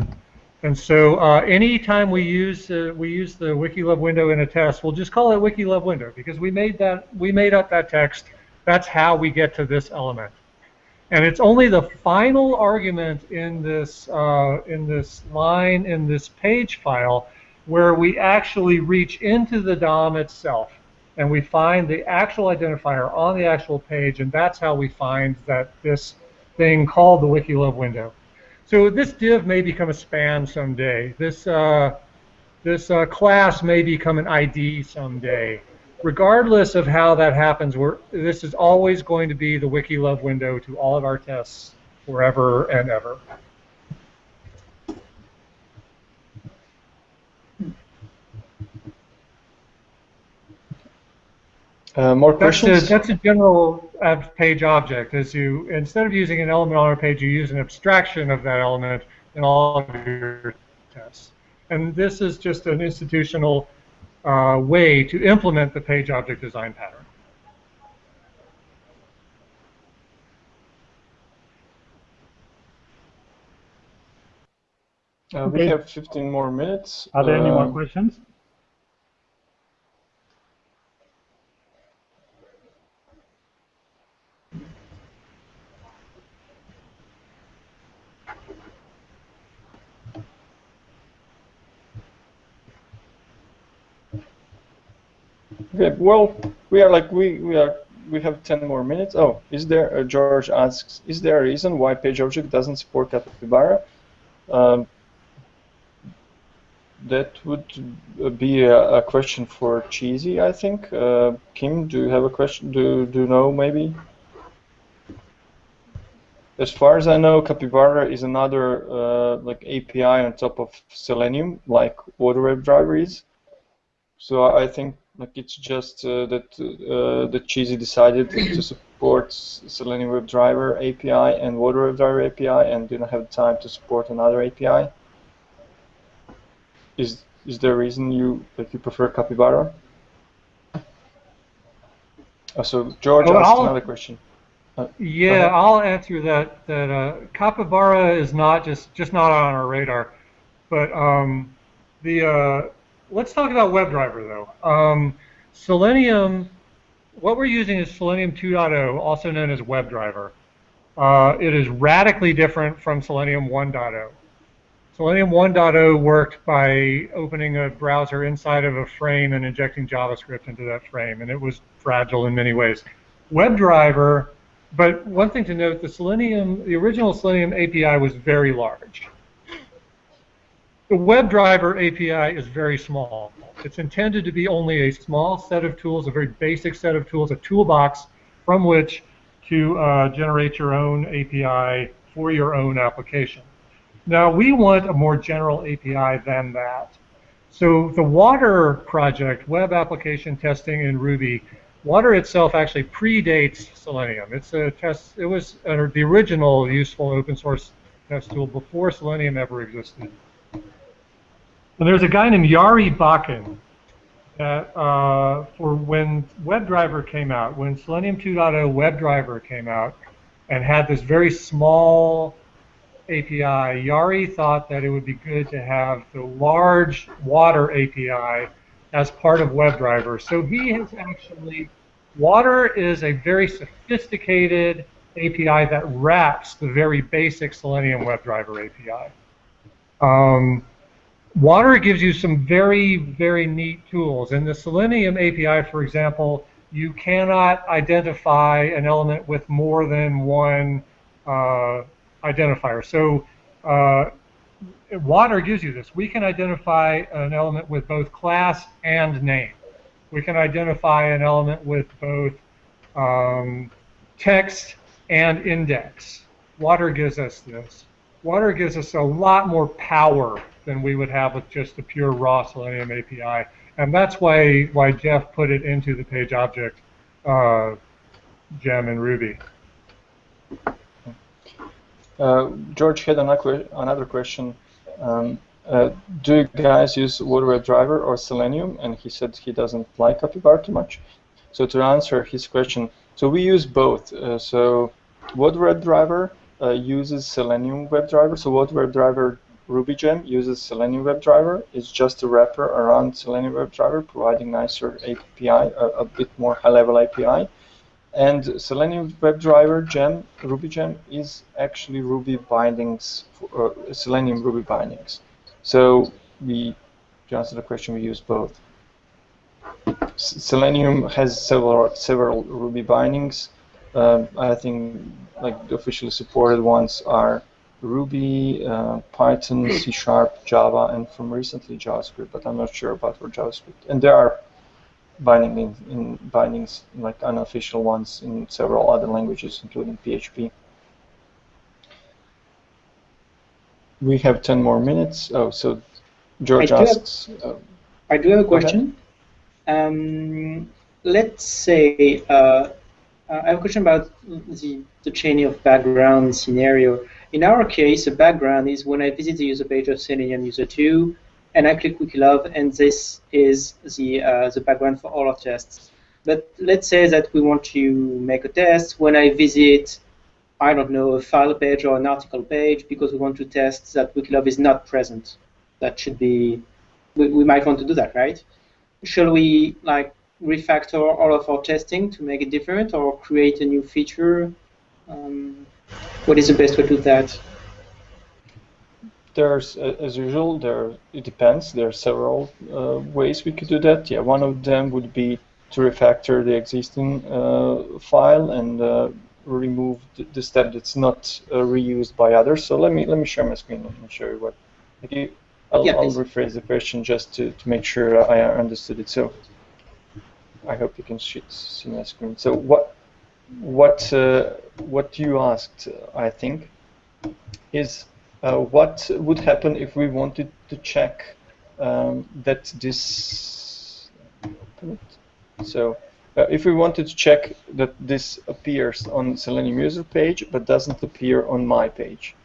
And so uh, anytime we use uh, we use the WikiLove window in a test, we'll just call it WikiLove window because we made that we made up that text. That's how we get to this element. And it's only the final argument in this uh, in this line in this page file where we actually reach into the DOM itself and we find the actual identifier on the actual page, and that's how we find that this thing called the WikiLove window. So this div may become a span someday. This uh, this uh, class may become an ID someday. Regardless of how that happens, this is always going to be the WikiLove window to all of our tests forever and ever. Uh, more that's questions? A, that's a general page object. As you instead of using an element on a page, you use an abstraction of that element in all of your tests. And this is just an institutional uh, way to implement the page object design pattern. Uh, we have 15 more minutes. Are there any more Um, questions? Okay, well, we are like we we are we have 10 more minutes. Oh, is there? Uh, George asks, is there a reason why PageObject doesn't support Capybara? Um, that would uh, be a, a question for Cheezy, I think. Uh, Kim, do you have a question? Do do you know maybe? As far as I know, Capybara is another uh, like API on top of Selenium, like WebDriver is. So I think Like it's just uh, that uh, that Cheezy decided to support Selenium WebDriver API and Watir WebDriver API and didn't have time to support another API. Is is there a reason you like you prefer Capybara? Oh, so George Oh, asked I'll- another question. Uh, Yeah. I'll answer that. That uh, capybara is not just just not on our radar, but um, the uh, let's talk about WebDriver though. Um, Selenium, what we're using is Selenium 2.0, also known as WebDriver. Uh, it is radically different from Selenium 1.0. Selenium 1.0 worked by opening a browser inside of a frame and injecting JavaScript into that frame, and it was fragile in many ways. WebDriver, but one thing to note, the Selenium, the original Selenium API was very large. The WebDriver API is very small. It's intended to be only a small set of tools, a very basic set of tools, a toolbox from which to uh, generate your own API for your own application. Now, we want a more general API than that. So the Watir project, Web Application Testing in Ruby, Watir itself actually predates Selenium. It's a test. It was uh, the original useful open source test tool before Selenium ever existed. And there's a guy named Jari Bakken that uh, for when WebDriver came out, when Selenium 2.0 WebDriver came out, and had this very small API, Yari thought that it would be good to have the large Watir API as part of WebDriver. So he has actually, Watir is a very sophisticated API that wraps the very basic Selenium WebDriver API. Um, Watir gives you some very, very neat tools. In the Selenium API, for example, you cannot identify an element with more than one uh, identifier. So uh, Watir gives you this. We can identify an element with both class and name. We can identify an element with both um, text and index. Watir gives us this. Watir gives us a lot more power than we would have with just the pure raw Selenium API. And that's why, why Jeff put it into the page object uh, gem in Ruby. Uh, George had another another question. Um, uh, do you guys use Watir WebDriver or Selenium? And he said he doesn't like Capybara too much. So to answer his question, so we use both. Uh, so Watir WebDriver uh, uses Selenium WebDriver. So Watir WebDriver Ruby gem uses Selenium WebDriver. It's just a wrapper around Selenium WebDriver, providing nicer API, a, a bit more high-level API. And Selenium WebDriver gem, Ruby gem, is actually Ruby bindings, for, uh, Selenium Ruby bindings. So we, to answer the question, we use both. S- Selenium has several several Ruby bindings. Um, I think like the officially supported ones are Ruby, uh, Python, C Sharp, Java, and from recently JavaScript, but I'm not sure about for JavaScript. And there are binding in, in bindings like unofficial ones in several other languages, including PHP. We have 10 more minutes. Oh, so George I do have- asks. Uh, I do have a question. Um, let's say uh, I have a question about the, the chain of background scenario. In our case, the background is when I visit the user page of Selenium User 2, and I click Wikilove, and this is the uh, the background for all our tests. But let's say that we want to make a test when I visit, I don't know, a file page or an article page because we want to test that Wikilove is not present. That should be, we, we might want to do that, right? Shall we like refactor all of our testing to make it different, or create a new feature? Um, what is the best way to do that? There's, uh, as usual, there it depends. There are several uh, ways we could do that. Yeah, one of them would be to refactor the existing uh, file and uh, remove the, the step that's not uh, reused by others. So let me let me share my screen and show you what. You, I'll, Yeah, I'll rephrase the question just to, to make sure I understood it. So I hope you can sh- see my screen. So what what uh, what you asked, uh, I think, is uh, what would happen if we wanted to check um, that this. So uh, if we wanted to check that this appears on Selenium user page but doesn't appear on my page,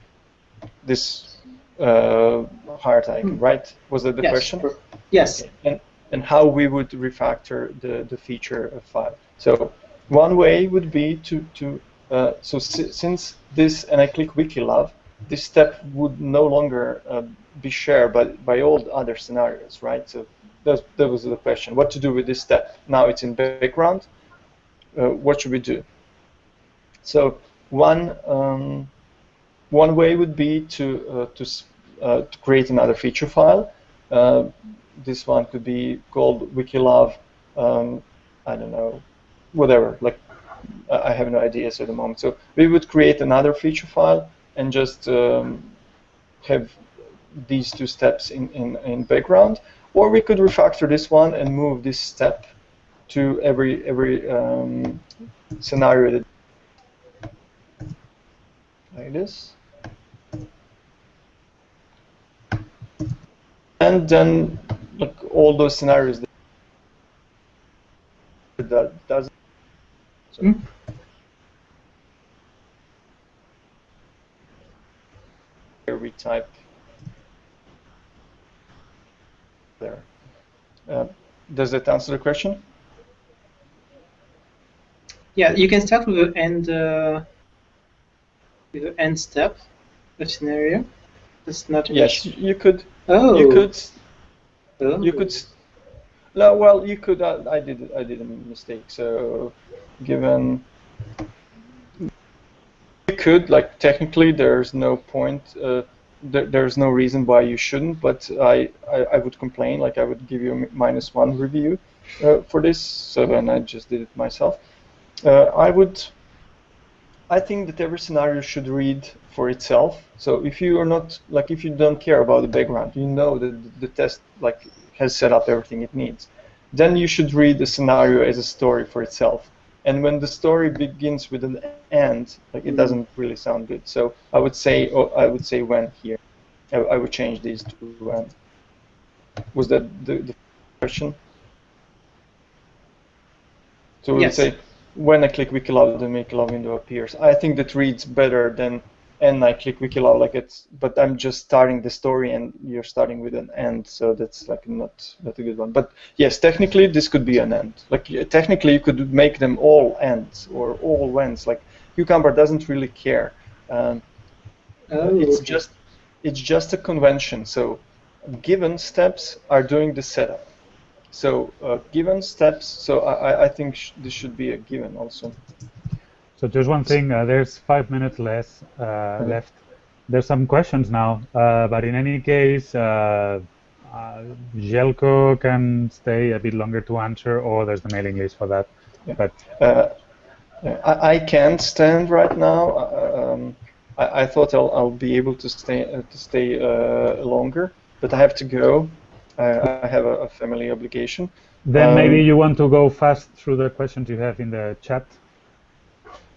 this uh, heart icon, right? Was that the yes. question? Yes. Okay. And, and how we would refactor the, the feature file. So one way would be to, to uh, so si since this, and I click Wikilove, this step would no longer uh, be shared by, by all the other scenarios, right? So that, that was the question. What to do with this step? Now it's in background. Uh, what should we do? So one um, one way would be to uh, to, uh, to create another feature file. Uh, this one could be called Wikilove. Um, I don't know, whatever. Like I have no ideas at the moment. So we would create another feature file and just um, have these two steps in, in, in background. Or we could refactor this one and move this step to every every um, scenario that like this. And then like all those scenarios that, doesn't here we type there. Uh, does that answer the question? Yeah, you can start with the end uh, with the end step of scenario. That's not Yes, you could. Oh. You could. You could. No, well, you could. I, I did. I did a mistake. So, given you could like technically, there's no point. Uh, there, there's no reason why you shouldn't. But I, I, I would complain. Like I would give you a minus one review uh, for this. So then I just did it myself. Uh, I would. I think that every scenario should read for itself. So if you are not like if you don't care about the background, you know that the test like has set up everything it needs. Then you should read the scenario as a story for itself. And when the story begins with an end, like it doesn't really sound good. So I would say oh, I would say when here. I, I would change these to when. Was that the, the question? So we would say when I click Wikilove, the Wikilove window appears. I think that reads better than and I click Wikilove like it's, but I'm just starting the story and you're starting with an end, so that's like not not a good one. But yes, technically this could be an end. Like technically you could make them all ends or all whens. Like Cucumber doesn't really care. Um, Oh, it's okay. just it's just a convention. So given steps are doing the setup. So uh, given steps. So I, I- think sh this should be a given also. So just one thing, uh, there's five minutes less uh, left. There's some questions now, uh, but in any case, uh, uh, Željko can stay a bit longer to answer, or there's the mailing list for that. Yeah. But Uh, I, I can't stand right now. Um, I, I thought I'll, I'll be able to stay uh, to stay uh, longer, but I have to go. I, I have a, a family obligation. then Um, maybe you want to go fast through the questions you have in the chat.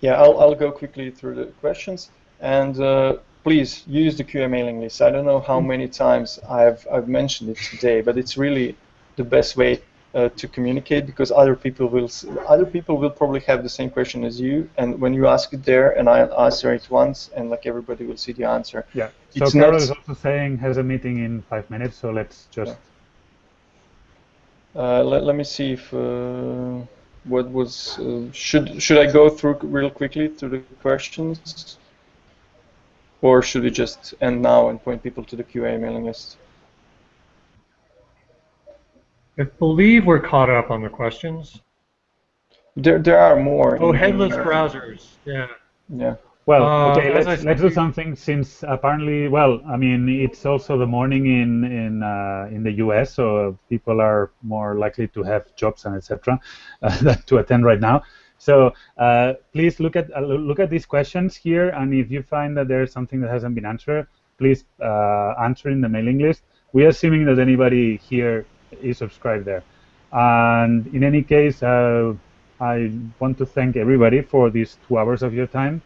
Yeah, I'll, I'll go quickly through the questions. And uh, please use the QA mailing list. I don't know how many times I've, I've mentioned it today, but it's really the best way uh, to communicate because other people will other people will probably have the same question as you, and when you ask it there, and I answer it once, and like everybody will see the answer. Yeah. So It's Carol not- is also saying has a meeting in five minutes, so let's just. Uh, let, let me see if uh, what was uh, should should I go through real quickly through the questions, or should we just end now and point people to the QA mailing list? I believe we're caught up on the questions. There there are more. Oh, headless browsers. Yeah. Yeah. Well, Uh, okay, let's let's do something since apparently, well, I mean, it's also the morning in in uh, in the U.S., so people are more likely to have jobs and etc. Uh, to attend right now. So uh, please look at uh, look at these questions here, and if you find that there's something that hasn't been answered, please uh, answer in the mailing list. We're assuming that anybody here is subscribed there. And in any case, uh, I want to thank everybody for these two hours of your time.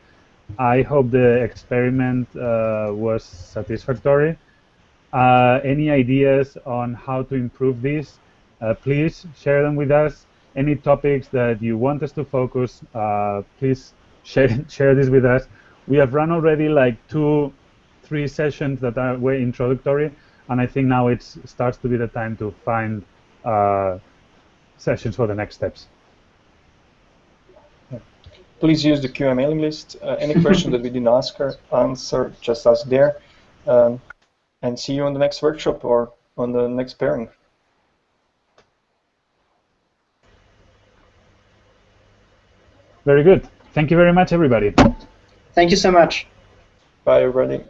I hope the experiment uh, was satisfactory. Uh, any ideas on how to improve this? uh, please share them with us. Any topics that you want us to focus, uh, please share share this with us. We have run already like two, three sessions that are way introductory, and I think now it starts to be the time to find uh, sessions for the next steps. Please use the QA mailing list. Uh, any question that we didn't ask her, answer, just ask there. Um, and see you on the next workshop or on the next pairing. Very good. Thank you very much, everybody. Thank you so much. Bye, everybody.